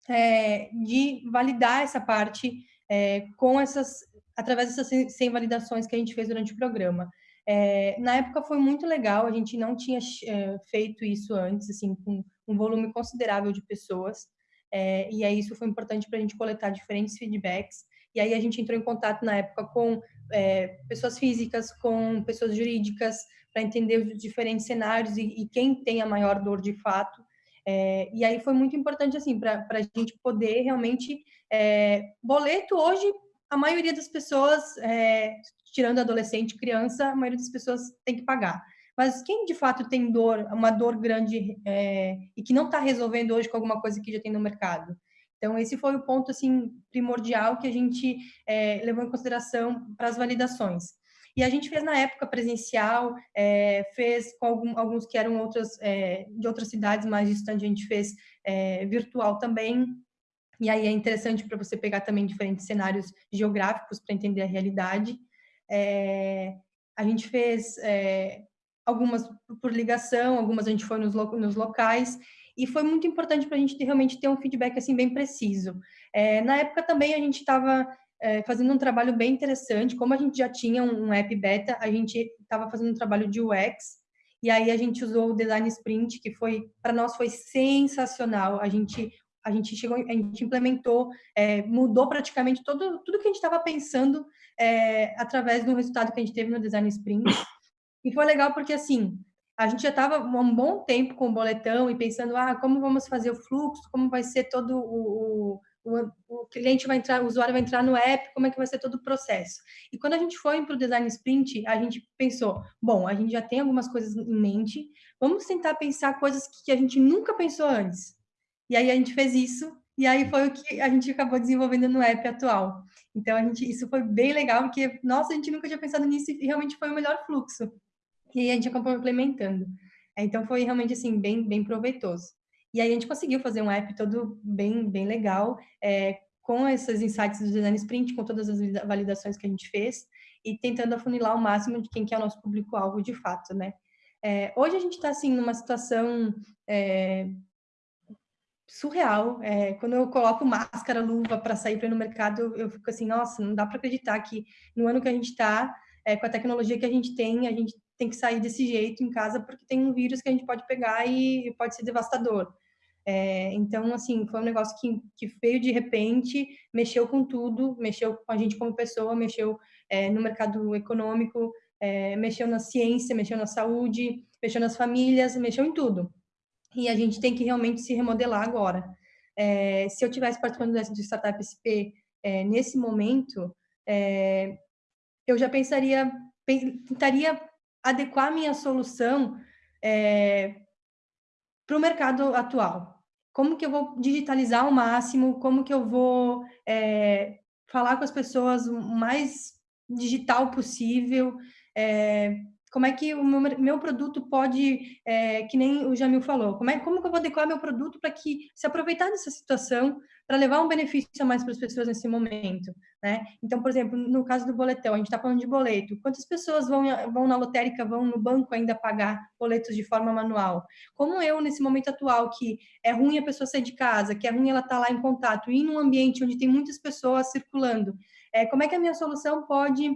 é, de validar essa parte é, com essas, através dessas 100 validações que a gente fez durante o programa. É, na época foi muito legal, a gente não tinha é, feito isso antes, assim, com um volume considerável de pessoas. É, e aí isso foi importante para a gente coletar diferentes feedbacks. E aí a gente entrou em contato na época com é, pessoas físicas, com pessoas jurídicas, para entender os diferentes cenários e, e, quem tem a maior dor de fato. É, e aí foi muito importante assim para a gente poder realmente é, boleto hoje a maioria das pessoas, é, tirando adolescente, criança, a maioria das pessoas tem que pagar. Mas quem de fato tem dor, uma dor grande é, e que não está resolvendo hoje com alguma coisa que já tem no mercado? Então, esse foi o ponto assim primordial que a gente é, levou em consideração para as validações. E a gente fez na época presencial, é, fez com algum, alguns que eram outras, é, de outras cidades mais distantes, a gente fez é, virtual também. E aí é interessante para você pegar também diferentes cenários geográficos para entender a realidade. É, a gente fez é, algumas por ligação, algumas a gente foi nos, nos locais, e foi muito importante para a gente ter, realmente ter um feedback assim bem preciso. É, na época também a gente estava é, fazendo um trabalho bem interessante, como a gente já tinha um, um app beta, a gente estava fazendo um trabalho de UX, e aí a gente usou o Design Sprint, que foi, para nós foi sensacional, a gente a gente chegou, a gente implementou, é, mudou praticamente todo, tudo que a gente estava pensando é, através do resultado que a gente teve no Design Sprint. E foi legal porque, assim, a gente já estava um bom tempo com o boletão e pensando, ah, como vamos fazer o fluxo, como vai ser todo o, o, o cliente vai entrar, o usuário vai entrar no app, como é que vai ser todo o processo. E quando a gente foi para o design sprint, a gente pensou, bom, a gente já tem algumas coisas em mente, vamos tentar pensar coisas que a gente nunca pensou antes. E aí a gente fez isso, e aí foi o que a gente acabou desenvolvendo no app atual. Então, a gente, isso foi bem legal, porque, nossa, a gente nunca tinha pensado nisso e realmente foi o melhor fluxo e aí a gente acabou implementando. É, então foi realmente assim bem bem proveitoso. E aí a gente conseguiu fazer um app todo bem bem legal, é, com esses insights do design sprint, com todas as validações que a gente fez e tentando afunilar o máximo de quem que é o nosso público-alvo de fato, né? É, hoje a gente está assim numa situação é, surreal. É, quando eu coloco máscara, luva para sair para ir no mercado, eu, eu, fico assim, nossa, não dá para acreditar que no ano que a gente está, é, com a tecnologia que a gente tem, a gente tem que sair desse jeito em casa porque tem um vírus que a gente pode pegar e pode ser devastador. É, então, assim, foi um negócio que, que veio de repente, mexeu com tudo, mexeu com a gente como pessoa, mexeu é, no mercado econômico, é, mexeu na ciência, mexeu na saúde, mexeu nas famílias, mexeu em tudo. E a gente tem que realmente se remodelar agora. É, se eu tivesse participando do Startup SP é, nesse momento, é, eu já pensaria, tentaria adequar minha solução é, para o mercado atual. Como que eu vou digitalizar ao máximo? Como que eu vou é, falar com as pessoas o mais digital possível? Como é que o meu, meu produto pode, é, que nem o Jamil falou, como, é, como que eu vou adequar meu produto para que se aproveitar dessa situação para levar um benefício a mais para as pessoas nesse momento, né? Então, por exemplo, no caso do boletão, a gente está falando de boleto. Quantas pessoas vão, vão na lotérica, vão no banco ainda pagar boletos de forma manual? Como eu, nesse momento atual, que é ruim a pessoa sair de casa, que é ruim ela estar tá lá em contato, e num ambiente onde tem muitas pessoas circulando, é, como é que a minha solução pode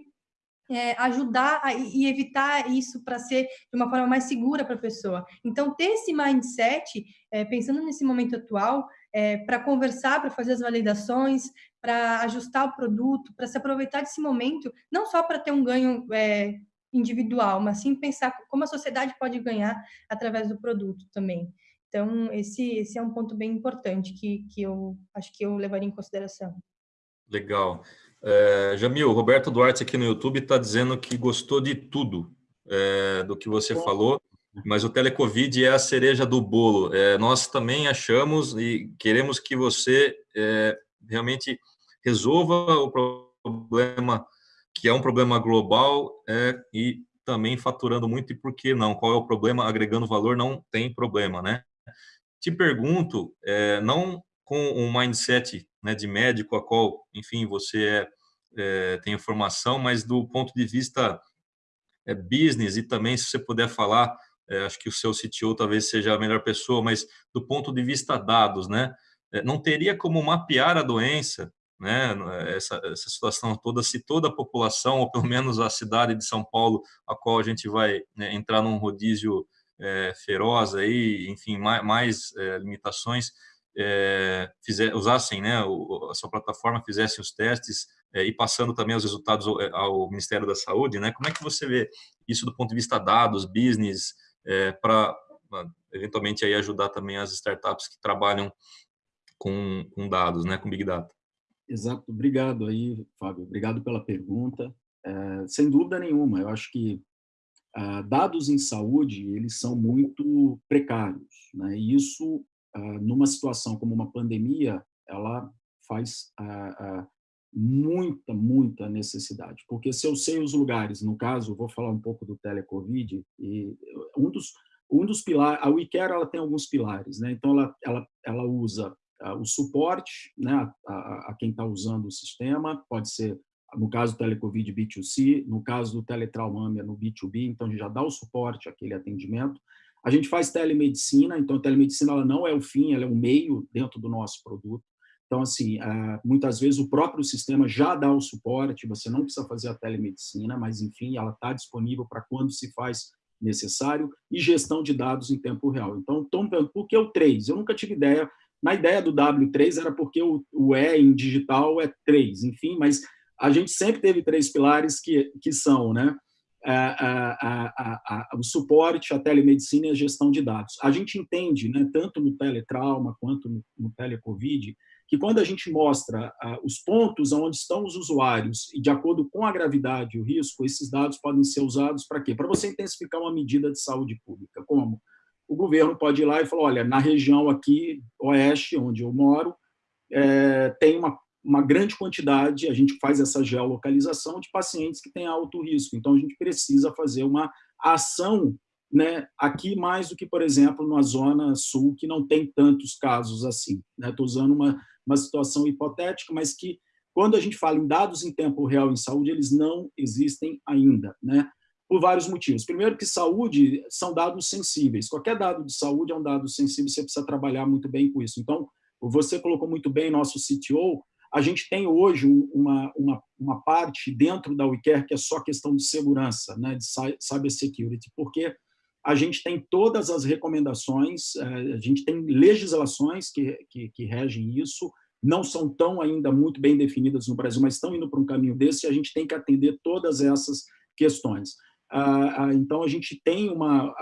é, ajudar a, e evitar isso para ser de uma forma mais segura para a pessoa. Então, ter esse mindset, é, pensando nesse momento atual, é, para conversar, para fazer as validações, para ajustar o produto, para se aproveitar desse momento, não só para ter um ganho é, individual, mas sim pensar como a sociedade pode ganhar através do produto também. Então, esse, esse é um ponto bem importante que, que eu acho que eu levaria em consideração. Legal. É, Jamil, Roberto Duarte aqui no YouTube está dizendo que gostou de tudo é, do que você Bom. falou. mas o telecovid é a cereja do bolo. É, nós também achamos e queremos que você é, realmente resolva o problema, que é um problema global, é, e também faturando muito, e por que não? Qual é o problema? Agregando valor não tem problema, né? Te pergunto, é, não com um mindset né, de médico, a qual, enfim, você é, é, tem informação, mas do ponto de vista é, business e também, se você puder falar, é, acho que o seu CTO talvez seja a melhor pessoa, mas do ponto de vista dados, né? É, não teria como mapear a doença, né? Essa, essa situação toda, se toda a população, ou pelo menos a cidade de São Paulo, a qual a gente vai né, entrar num rodízio é, feroz aí, enfim, mais, mais limitações, é, fizer, usassem né, a sua plataforma, fizessem os testes é, e passando também os resultados ao, é, ao, Ministério da Saúde, né? Como é que você vê isso do ponto de vista dados, business, é, para eventualmente aí ajudar também as startups que trabalham com, com, dados, né, com Big Data? Exato, obrigado aí, Fábio, obrigado pela pergunta. Sem dúvida nenhuma, eu acho que ah, dados em saúde, eles são muito precários, né? e isso numa situação como uma pandemia, ela faz ah, ah, muita, muita necessidade. Porque se eu sei os lugares, no caso, vou falar um pouco do telecovid, e um dos, um dos pilares, a WeCare ela tem alguns pilares, né? então ela, ela, ela usa o suporte né, a, a, quem está usando o sistema, pode ser, no caso do telecovid, B2C, no caso do teletraumâmia, no B2B, então já dá o suporte àquele atendimento, a gente faz telemedicina, então a telemedicina ela não é o fim, ela é o meio dentro do nosso produto. Então, assim, ah, muitas vezes o próprio sistema já dá o suporte, você não precisa fazer a telemedicina, mas, enfim, ela está disponível para quando se faz necessário, e gestão de dados em tempo real. Então, por que o 3? Eu nunca tive ideia, na ideia do W3 era porque o, o E em digital é 3, enfim, mas a gente sempre teve três pilares que, que são, né? A, a, a, o suporte à telemedicina e a gestão de dados. A gente entende, né, tanto no teletrauma quanto no, no telecovid, que quando a gente mostra os pontos onde estão os usuários e de acordo com a gravidade e o risco, esses dados podem ser usados para quê? Para você intensificar uma medida de saúde pública. Como? O governo pode ir lá e falar, olha, na região aqui, oeste, onde eu moro, é, tem uma uma grande quantidade, a gente faz essa geolocalização de pacientes que têm alto risco. Então, a gente precisa fazer uma ação né, aqui mais do que, por exemplo, na zona sul, que não tem tantos casos assim. Estou né? usando uma, uma situação hipotética, mas que, quando a gente fala em dados em tempo real em saúde, eles não existem ainda, né? por vários motivos. Primeiro que saúde são dados sensíveis. Qualquer dado de saúde é um dado sensível, você precisa trabalhar muito bem com isso. Então, você colocou muito bem nosso CTO, a gente tem hoje uma, uma, uma parte dentro da WeCare que é só questão de segurança, né, de cybersecurity, porque a gente tem todas as recomendações, eh, a gente tem legislações que, que, que regem isso, não são tão ainda muito bem definidas no Brasil, mas estão indo para um caminho desse e a gente tem que atender todas essas questões. Então, a gente tem uma,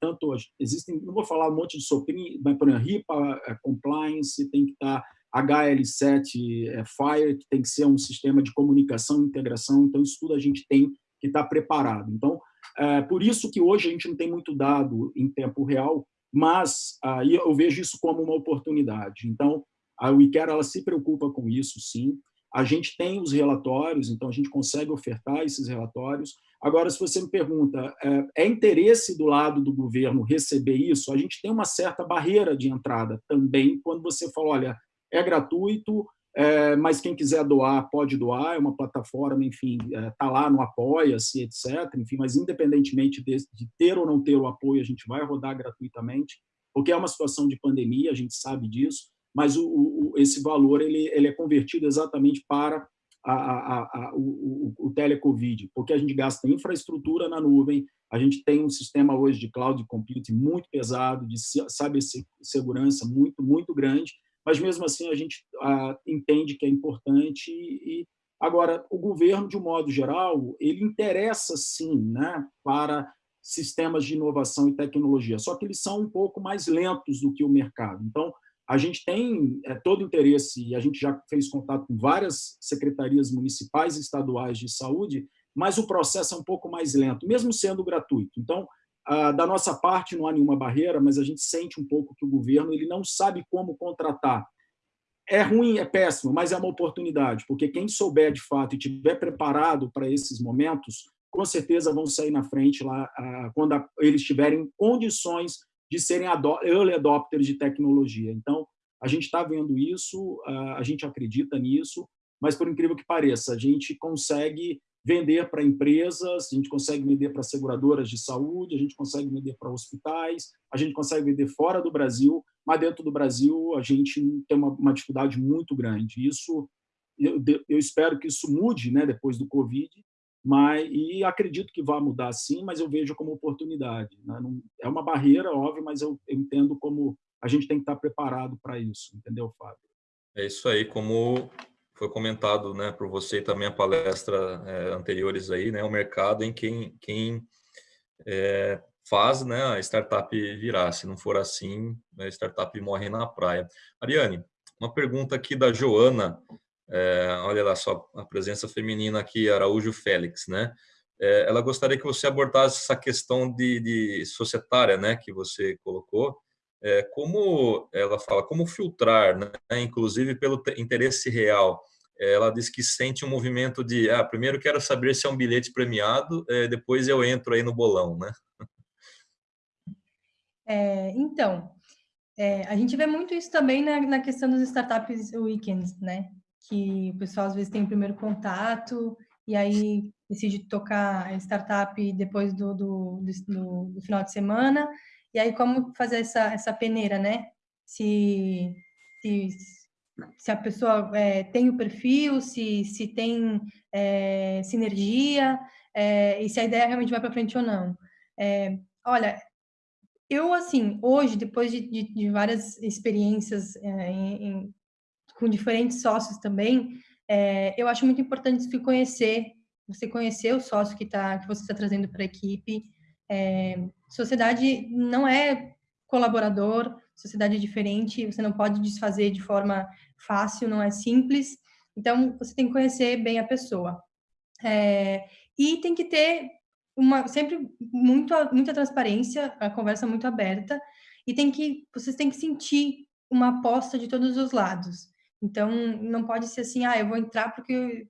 tanto, existem, não vou falar um monte de soprinho, mas, por exemplo, eh, compliance, tem que estar tá HL7 é, Fire, que tem que ser um sistema de comunicação e integração, então isso tudo a gente tem que estar preparado. Então, é por isso que hoje a gente não tem muito dado em tempo real, mas aí eu vejo isso como uma oportunidade. Então, a WeCare ela se preocupa com isso, sim. A gente tem os relatórios, então a gente consegue ofertar esses relatórios. Agora, se você me pergunta, é, é interesse do lado do governo receber isso? A gente tem uma certa barreira de entrada também, quando você fala, olha, é gratuito, é, mas quem quiser doar, pode doar, é uma plataforma, enfim, está é, tá lá no Apoia-se, etc. Enfim, mas independentemente de, de, ter ou não ter o apoio, a gente vai rodar gratuitamente, porque é uma situação de pandemia, a gente sabe disso, mas o, o, esse valor ele, ele é convertido exatamente para a, a, a, o, o, o telecovid, porque a gente gasta infraestrutura na nuvem, a gente tem um sistema hoje de cloud computing muito pesado, de segurança muito, muito grande, mas mesmo assim a gente ah, entende que é importante e agora o governo de um modo geral ele interessa sim né para sistemas de inovação e tecnologia só que eles são um pouco mais lentos do que o mercado. Então a gente tem é, todo interesse e a gente já fez contato com várias secretarias municipais e estaduais de saúde mas o processo é um pouco mais lento mesmo sendo gratuito. Então da nossa parte não há nenhuma barreira, mas a gente sente um pouco que o governo ele não sabe como contratar. É ruim, é péssimo, mas é uma oportunidade, porque quem souber de fato e estiver preparado para esses momentos, com certeza vão sair na frente lá ah, quando eles tiverem condições de serem early adopters de tecnologia. Então, a gente está vendo isso, ah, a gente acredita nisso, mas, por incrível que pareça, a gente consegue vender para empresas, a gente consegue vender para seguradoras de saúde, a gente consegue vender para hospitais, a gente consegue vender fora do Brasil, mas dentro do Brasil a gente tem uma, uma dificuldade muito grande. Isso, eu, eu, espero que isso mude né, depois do Covid, mas, e acredito que vai mudar sim, mas eu vejo como oportunidade. Né? Não, é uma barreira, óbvio, mas eu, eu entendo como a gente tem que estar preparado para isso, entendeu, Fábio? É isso aí, como foi comentado né, por você também a palestra é, anteriores aí, né, o mercado em quem, quem é, faz né, a startup virar. Se não for assim, a startup morre na praia. Ariane, uma pergunta aqui da Joana, é, olha lá só a presença feminina aqui, Araújo Félix, né? É, ela gostaria que você abordasse essa questão de, de societária, né, que você colocou, é, como ela fala, como filtrar, né? inclusive pelo interesse real. Ela diz que sente um movimento de, ah, primeiro quero saber se é um bilhete premiado, é, depois eu entro aí no bolão, né? É, então, é, a gente vê muito isso também na, na questão dos startups weekends, né? Que o pessoal às vezes tem o primeiro contato e aí decide tocar a startup depois do, do, do, do final de semana e aí, como fazer essa, essa peneira, né? Se, se, se a pessoa é, tem o perfil, se, se tem é, sinergia, é, e se a ideia realmente vai para frente ou não. É, olha, eu, assim, hoje, depois de, de, de várias experiências é, em, em, com diferentes sócios também, é, eu acho muito importante se conhecer, você conhecer o sócio que, tá, que você está trazendo para a equipe, é, sociedade não é colaborador, sociedade é diferente, você não pode desfazer de forma fácil, não é simples. Então, você tem que conhecer bem a pessoa. É, e tem que ter uma sempre muito, muita transparência, a conversa muito aberta, e tem que vocês têm que sentir uma aposta de todos os lados. Então, não pode ser assim, ah, eu vou entrar porque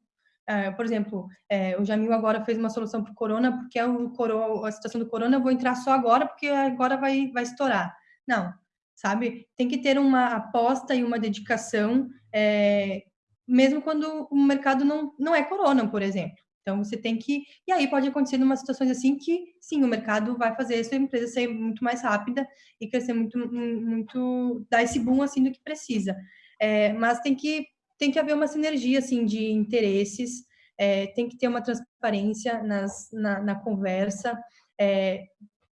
por exemplo, é, o Jamil agora fez uma solução para o corona, porque é o coro, a situação do corona, eu vou entrar só agora, porque agora vai, vai estourar. Não, sabe? Tem que ter uma aposta e uma dedicação, é, mesmo quando o mercado não, não é corona, por exemplo. Então, você tem que... E aí pode acontecer umas situações assim que, sim, o mercado vai fazer a sua empresa ser muito mais rápida e crescer muito, muito... dar esse boom, assim, do que precisa. É, mas tem que tem que haver uma sinergia assim de interesses, é, tem que ter uma transparência nas, na, na conversa. É,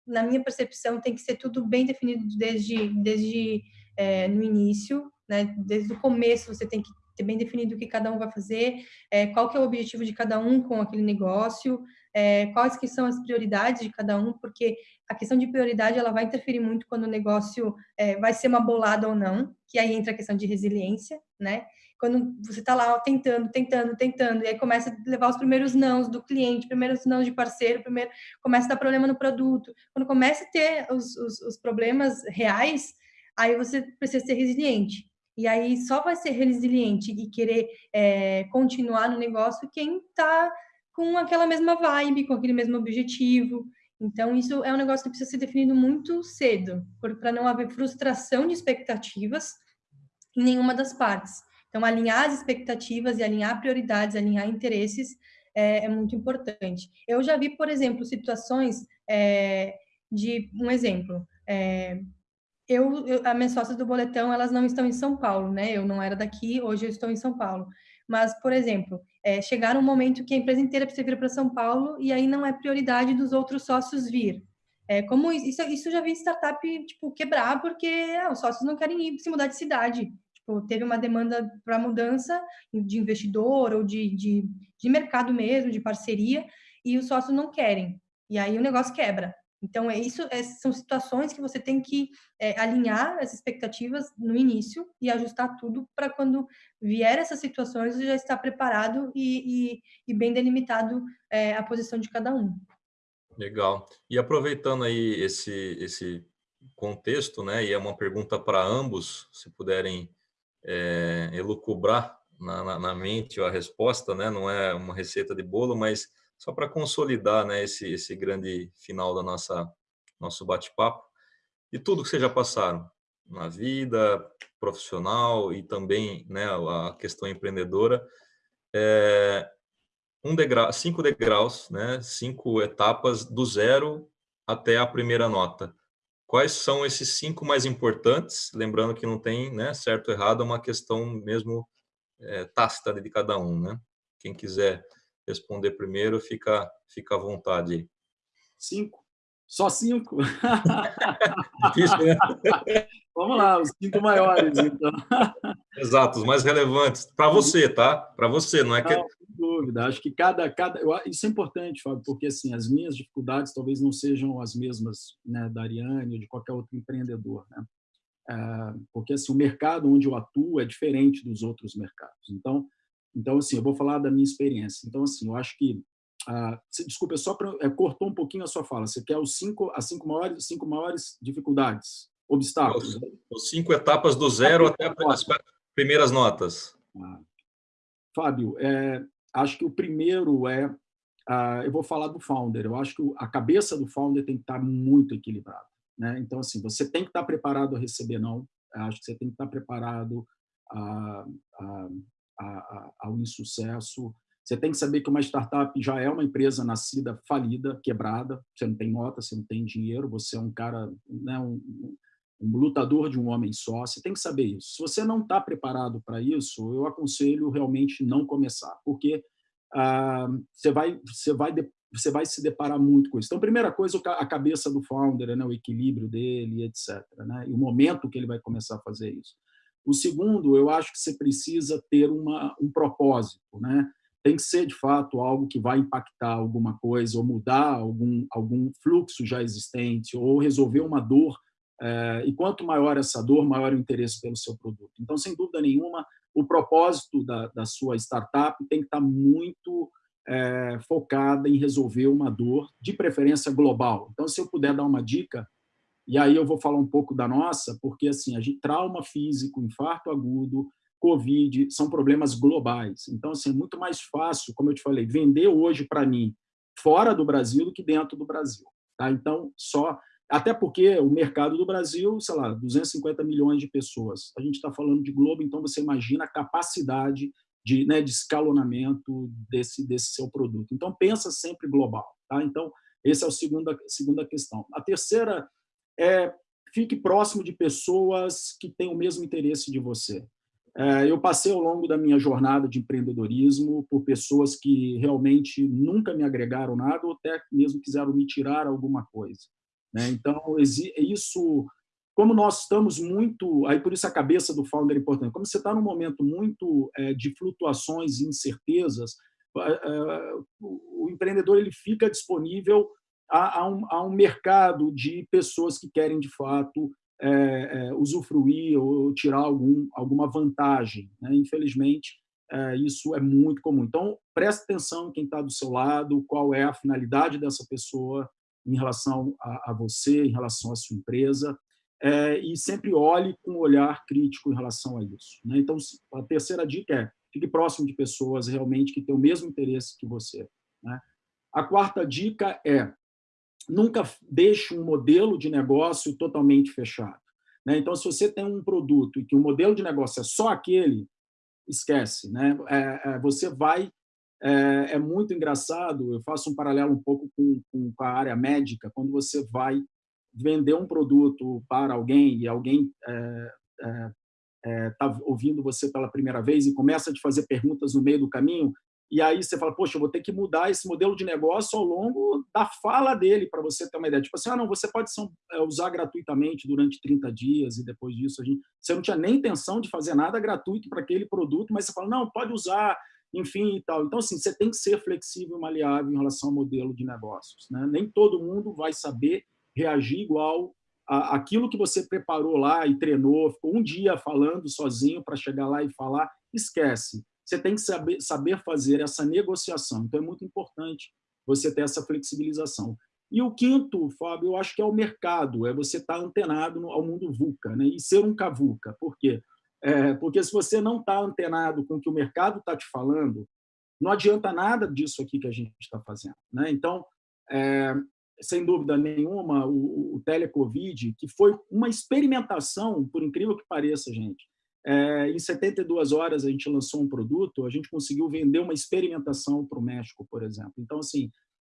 na minha percepção, tem que ser tudo bem definido desde, desde é, no início, né? Desde o começo você tem que ter bem definido o que cada um vai fazer, é, qual que é o objetivo de cada um com aquele negócio, é, quais que são as prioridades de cada um, porque a questão de prioridade ela vai interferir muito quando o negócio é, vai ser uma bolada ou não, que aí entra a questão de resiliência, né? Quando você está lá tentando, tentando, tentando, e aí começa a levar os primeiros nãos do cliente, primeiros nãos de parceiro, primeiro começa a dar problema no produto. Quando começa a ter os, os, os problemas reais, aí você precisa ser resiliente. E aí só vai ser resiliente e querer é, continuar no negócio quem está com aquela mesma vibe, com aquele mesmo objetivo. Então, isso é um negócio que precisa ser definido muito cedo, para não haver frustração de expectativas em nenhuma das partes. Então, alinhar as expectativas e alinhar prioridades, alinhar interesses é, é muito importante. Eu já vi, por exemplo, situações é, de um exemplo. É, eu, eu, as minhas sócias do boletão, elas não estão em São Paulo, né? Eu não era daqui, hoje eu estou em São Paulo. Mas, por exemplo, é, chegar um momento que a empresa inteira precisa vir para São Paulo e aí não é prioridade dos outros sócios vir. É, como isso, isso já vi startup tipo quebrar porque ah, os sócios não querem ir se mudar de cidade. Tipo, teve uma demanda para mudança de investidor ou de, de, de mercado mesmo, de parceria, e os sócios não querem. E aí o negócio quebra. Então, é isso é, são situações que você tem que é, alinhar as expectativas no início e ajustar tudo para quando vier essas situações, você já estar preparado e, e, e bem delimitado é, a posição de cada um. Legal. E aproveitando aí esse, esse contexto, né, e é uma pergunta para ambos, se puderem é, elucubrar na, na, na, mente a resposta, né, não é uma receita de bolo, mas só para consolidar né, esse, esse grande final da nossa nosso bate-papo e tudo que vocês já passaram na vida profissional e também né, a questão empreendedora. É, um degrau, cinco degraus, né, cinco etapas do zero até a primeira nota. Quais são esses cinco mais importantes? Lembrando que não tem né, certo ou errado, é uma questão mesmo é, tácita de cada um. Né? Quem quiser responder primeiro, fica, fica à vontade. Cinco. Só cinco? Difícil, né? Vamos lá, os cinco maiores, então. Exato, os mais relevantes. Para você, tá? Para você, não é que... Dúvida. Acho que cada... cada... Isso é importante, Fábio, porque assim, as minhas dificuldades talvez não sejam as mesmas né, da Ariane ou de qualquer outro empreendedor. Né? É, porque assim, o mercado onde eu atuo é diferente dos outros mercados. Então, então assim, eu vou falar da minha experiência. Então, assim, eu acho que ah, desculpa, só pra, é, cortou um pouquinho a sua fala. Você quer os cinco, as cinco maiores, cinco maiores dificuldades, obstáculos? Os, os cinco etapas do zero até as primeiras notas. Ah. Fábio, é, acho que o primeiro é, ah, eu vou falar do founder. Eu acho que a cabeça do founder tem que estar muito equilibrada. Né? Então, assim, você tem que estar preparado a receber não. Acho que você tem que estar preparado a, a, a, ao insucesso. Você tem que saber que uma startup já é uma empresa nascida, falida, quebrada. Você não tem nota, você não tem dinheiro, você é um cara, né, um, um lutador de um homem só. Você tem que saber isso. Se você não está preparado para isso, eu aconselho realmente não começar, porque ah, você, vai, você, vai, você vai se deparar muito com isso. Então, primeira coisa, a cabeça do founder, né, o equilíbrio dele, etc. Né, e o momento que ele vai começar a fazer isso. O segundo, eu acho que você precisa ter uma, um propósito, né? tem que ser, de fato, algo que vai impactar alguma coisa ou mudar algum, algum fluxo já existente ou resolver uma dor. É, e quanto maior essa dor, maior o interesse pelo seu produto. Então, sem dúvida nenhuma, o propósito da, da sua startup tem que estar muito é, focada em resolver uma dor, de preferência global. Então, se eu puder dar uma dica, e aí eu vou falar um pouco da nossa, porque assim, a gente trauma físico, infarto agudo, Covid, são problemas globais. Então, assim, é muito mais fácil, como eu te falei, vender hoje para mim fora do Brasil do que dentro do Brasil. Tá? Então, só... Até porque o mercado do Brasil, sei lá, 250 milhões de pessoas. A gente está falando de globo, então você imagina a capacidade de, né, de escalonamento desse, desse seu produto. Então, pensa sempre global. Tá? Então, essa é a segunda, segunda questão. A terceira é fique próximo de pessoas que têm o mesmo interesse de você. É, eu passei ao longo da minha jornada de empreendedorismo por pessoas que realmente nunca me agregaram nada ou até mesmo quiseram me tirar alguma coisa. Né? Então, isso, como nós estamos muito, aí por isso a cabeça do founder é importante, como você está num momento muito é, de flutuações e incertezas, é, o empreendedor ele fica disponível a, a, um, a um mercado de pessoas que querem, de fato, é, é, usufruir ou tirar algum, alguma vantagem. Né? Infelizmente, é, isso é muito comum. Então, preste atenção quem está do seu lado, qual é a finalidade dessa pessoa em relação a, a você, em relação à sua empresa, é, e sempre olhe com um olhar crítico em relação a isso. Né? Então, a terceira dica é fique próximo de pessoas realmente que têm o mesmo interesse que você. Né? A quarta dica é nunca deixe um modelo de negócio totalmente fechado. Né? Então, se você tem um produto e que o modelo de negócio é só aquele, esquece. Né? É, é, você vai... É, é, muito engraçado, eu faço um paralelo um pouco com, com, a área médica, quando você vai vender um produto para alguém e alguém está é, é, é, ouvindo você pela primeira vez e começa a te fazer perguntas no meio do caminho, e aí você fala, poxa, eu vou ter que mudar esse modelo de negócio ao longo da fala dele, para você ter uma ideia. Tipo assim, ah, não, você pode é, usar gratuitamente durante 30 dias e depois disso a gente... Você não tinha nem intenção de fazer nada gratuito para aquele produto, mas você fala, não, pode usar, enfim e tal. Então, assim, você tem que ser flexível e maleável em relação ao modelo de negócios. Né? Nem todo mundo vai saber reagir igual a, aquilo que você preparou lá e treinou, ficou um dia falando sozinho para chegar lá e falar, esquece você tem que saber, saber fazer essa negociação. Então, é muito importante você ter essa flexibilização. E o quinto, Fábio, eu acho que é o mercado, é você estar antenado ao mundo VUCA, né? e ser um cavuca. Por quê? É, porque se você não está antenado com o que o mercado está te falando, não adianta nada disso aqui que a gente está fazendo. Né? Então, é, sem dúvida nenhuma, o, o telecovid, que foi uma experimentação, por incrível que pareça, gente, é, em 72 horas a gente lançou um produto, a gente conseguiu vender uma experimentação para o México, por exemplo. Então, assim,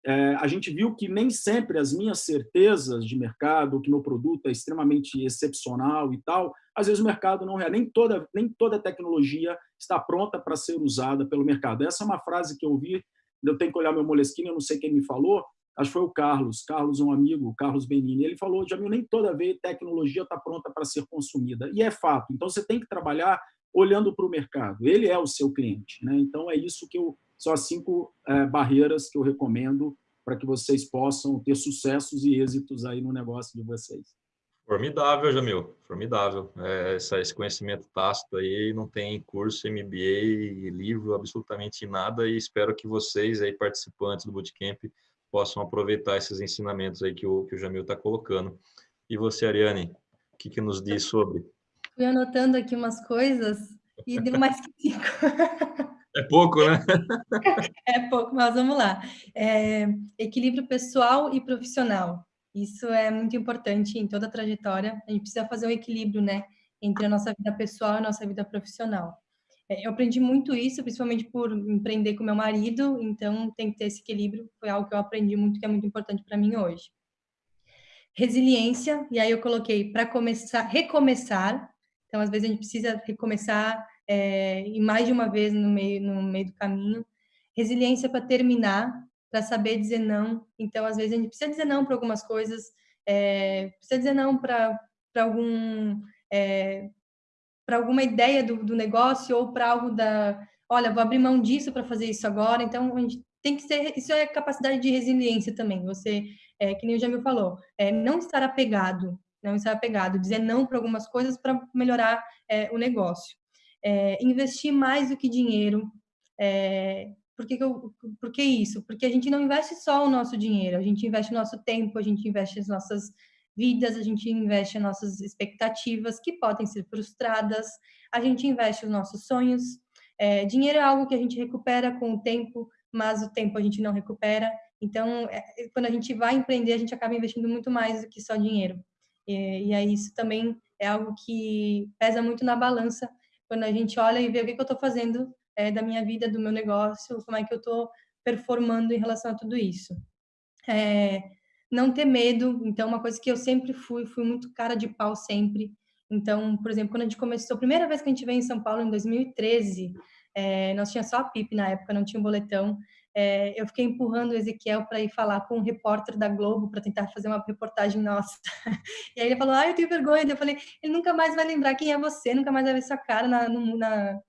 é, a gente viu que nem sempre as minhas certezas de mercado, que meu produto é extremamente excepcional e tal, às vezes o mercado não é, nem toda, nem toda tecnologia está pronta para ser usada pelo mercado. Essa é uma frase que eu ouvi, eu tenho que olhar meu moleskine, eu não sei quem me falou, acho que foi o Carlos, Carlos um amigo, Carlos Benini, ele falou, Jamil, nem toda vez tecnologia está pronta para ser consumida, e é fato, então você tem que trabalhar olhando para o mercado, ele é o seu cliente, né? então é isso que eu, são as cinco é, barreiras que eu recomendo para que vocês possam ter sucessos e êxitos aí no negócio de vocês. Formidável, Jamil, formidável. É, esse conhecimento tácito aí, não tem curso, MBA, livro, absolutamente nada, e espero que vocês aí, participantes do Bootcamp, possam aproveitar esses ensinamentos aí que o, que o Jamil está colocando. E você, Ariane, o que, que nos diz sobre? Fui anotando aqui umas coisas e deu mais que cinco. É pouco, né? é pouco, mas vamos lá. É, equilíbrio pessoal e profissional. Isso é muito importante em toda a trajetória. A gente precisa fazer um equilíbrio, né? Entre a nossa vida pessoal e a nossa vida profissional. É, eu aprendi muito isso, principalmente por empreender com meu marido, então tem que ter esse equilíbrio, foi algo que eu aprendi muito, que é muito importante para mim hoje. Resiliência, e aí eu coloquei para começar, recomeçar, então às vezes a gente precisa recomeçar é, e mais de uma vez no meio, no meio do caminho. Resiliência para terminar, para saber dizer não, então às vezes a gente precisa dizer não para algumas coisas, é, precisa dizer não para algum é, para alguma ideia do, do negócio ou para algo da, olha, vou abrir mão disso para fazer isso agora. Então, a gente tem que ser, isso é capacidade de resiliência também. Você, é, que nem o Jamil falou, é, não estar apegado, não estar apegado, dizer não para algumas coisas para melhorar é, o negócio. É, investir mais do que dinheiro. É, por que, eu, por que isso? Porque a gente não investe só o nosso dinheiro, a gente investe o nosso tempo, a gente investe as nossas vidas, a gente investe nossas expectativas que podem ser frustradas, a gente investe os nossos sonhos. É, dinheiro é algo que a gente recupera com o tempo, mas o tempo a gente não recupera. Então, é, quando a gente vai empreender, a gente acaba investindo muito mais do que só dinheiro. E, e aí isso também é algo que pesa muito na balança quando a gente olha e vê o que, que eu estou fazendo é, da minha vida, do meu negócio, como é que eu estou performando em relação a tudo isso. É, não ter medo. Então, uma coisa que eu sempre fui, fui muito cara de pau sempre. Então, por exemplo, quando a gente começou, a primeira vez que a gente veio em São Paulo, em 2013, é, nós tinha só a PIP na época, não tinha um boletão é, eu fiquei empurrando o Ezequiel para ir falar com um repórter da Globo para tentar fazer uma reportagem nossa. E aí ele falou, ah, eu tenho vergonha. Eu falei, ele nunca mais vai lembrar quem é você, nunca mais vai ver sua cara na, na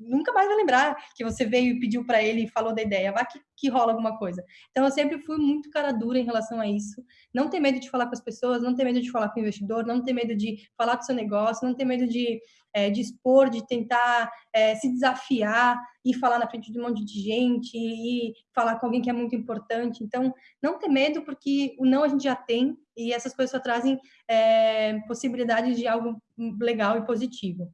nunca mais vai lembrar que você veio e pediu para ele e falou da ideia. Vai que, que rola alguma coisa. Então eu sempre fui muito cara dura em relação a isso. Não ter medo de falar com as pessoas, não ter medo de falar com o investidor, não ter medo de falar do seu negócio, não ter medo de é, de expor, de tentar é, se desafiar e falar na frente de um monte de gente e falar com alguém que é muito importante. Então, não ter medo, porque o não a gente já tem e essas coisas só trazem é, possibilidades de algo legal e positivo.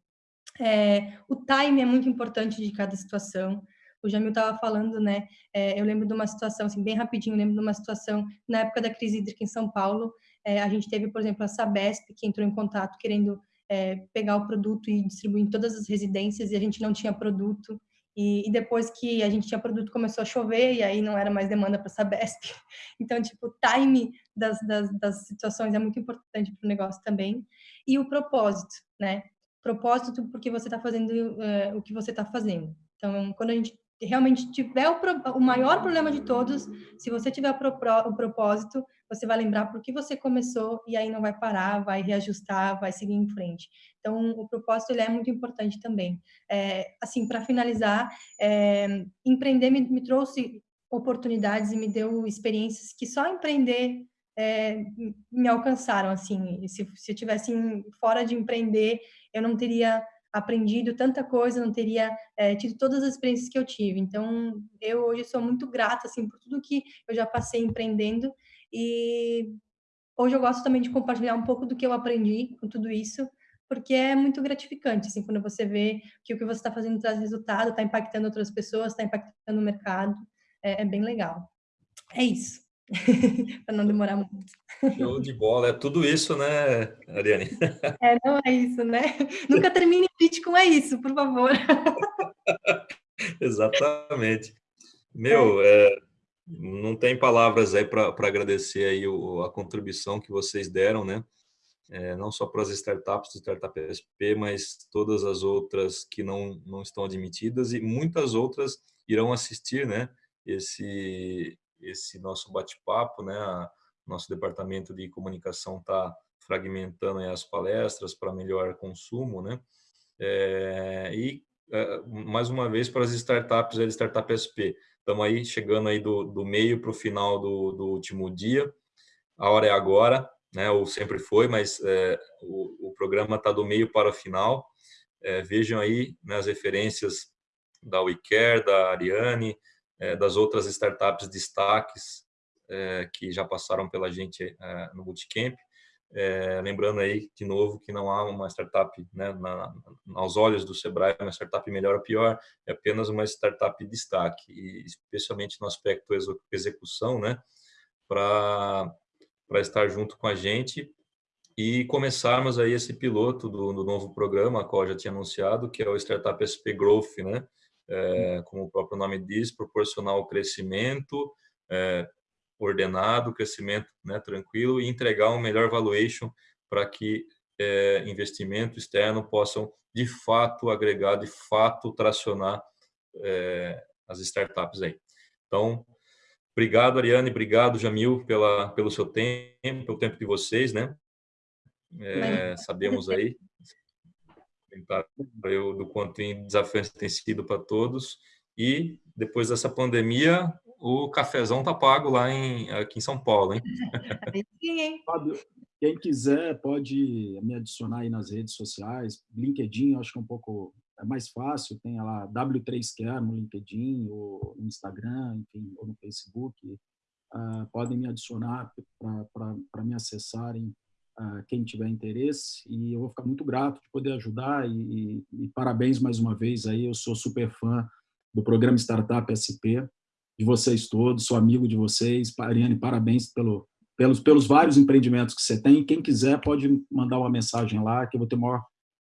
É, o time é muito importante de cada situação. O Jamil estava falando, né? É, eu lembro de uma situação, assim, bem rapidinho, lembro de uma situação na época da crise hídrica em São Paulo. É, a gente teve, por exemplo, a Sabesp, que entrou em contato querendo é, pegar o produto e distribuir em todas as residências e a gente não tinha produto. E, e, depois que a gente tinha produto, começou a chover e aí não era mais demanda para Sabesp. Então, tipo, o time das, das, das situações é muito importante para o negócio também. E o propósito, né? Propósito porque você está fazendo é, o que você está fazendo. Então, quando a gente realmente tiver o, o, maior problema de todos, se você tiver o, pro, o propósito, você vai lembrar por que você começou e aí não vai parar, vai reajustar, vai seguir em frente. Então, o propósito ele é muito importante também. É, assim, para finalizar, é, empreender me, me, trouxe oportunidades e me deu experiências que só empreender é, me alcançaram. Assim, se, se eu tivesse fora de empreender, eu não teria aprendido tanta coisa, não teria é, tido todas as experiências que eu tive. Então, eu hoje sou muito grata assim por tudo que eu já passei empreendendo E hoje eu gosto também de compartilhar um pouco do que eu aprendi com tudo isso, porque é muito gratificante, assim, quando você vê que o que você está fazendo traz resultado, está impactando outras pessoas, está impactando o mercado, é, é bem legal. É isso, para não demorar muito. Show de bola, é tudo isso, né, Ariane? É, não é isso, né? Nunca termine pitch com é isso, por favor. Exatamente. Meu, é. É, não tem palavras aí para agradecer aí o, a contribuição que vocês deram, né? É, não só para as startups do Startup SP, mas todas as outras que não, não estão admitidas e muitas outras irão assistir, né? Esse, esse nosso bate-papo, né? Nosso departamento de comunicação está fragmentando as palestras para melhor consumo, né? É, e é, mais uma vez para as startups, a Startup SP, estamos aí chegando aí do, do meio para o final do, do último dia, a hora é agora, né? Ou sempre foi, mas é, o, o, programa está do meio para o final. Vejam aí né, as referências da WeCare, da Ariane, das outras startups destaques é, que já passaram pela gente é, no Bootcamp. Lembrando aí, de novo, que não há uma startup, né, na, aos olhos do Sebrae, uma startup melhor ou pior, é apenas uma startup de destaque, e especialmente no aspecto execução, né, para estar junto com a gente e começarmos aí esse piloto do, do, novo programa, a qual já tinha anunciado, que é o Startup SP Growth, né, é, como o próprio nome diz, proporcionar o crescimento, é, ordenado, crescimento né, tranquilo e entregar um melhor valuation para que é, investimento externo possam, de fato, agregar, de fato, tracionar é, as startups aí. Então, obrigado, Ariane, obrigado, Jamil, pela, pelo seu tempo, pelo tempo de vocês, né? É, sabemos aí eu, do quanto desafiante tem sido para todos. E depois dessa pandemia, o cafezão tá pago lá em, aqui em São Paulo, hein? Fábio, quem quiser pode me adicionar aí nas redes sociais. LinkedIn, acho que é um pouco é mais fácil. Tem lá W3Care no LinkedIn, ou no Instagram, enfim, ou no Facebook. Uh, podem me adicionar para me acessarem uh, quem tiver interesse. E eu vou ficar muito grato de poder ajudar. E, e parabéns mais uma vez aí. Eu sou super fã do programa Startup SP de vocês todos, sou amigo de vocês. Ariane, parabéns pelo, pelos, pelos vários empreendimentos que você tem. Quem quiser pode mandar uma mensagem lá, que eu vou ter o maior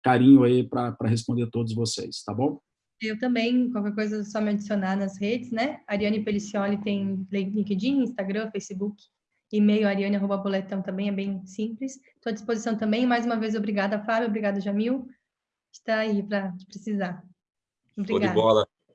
carinho aí para responder todos vocês, tá bom? Eu também, qualquer coisa é só me adicionar nas redes, né? Ariane Pelicioli tem LinkedIn, Instagram, Facebook, e-mail ariane.boletão também, é bem simples. Estou à disposição também. Mais uma vez, obrigada, Fábio, obrigada, Jamil. Está aí para precisar. Obrigada. Show de bola.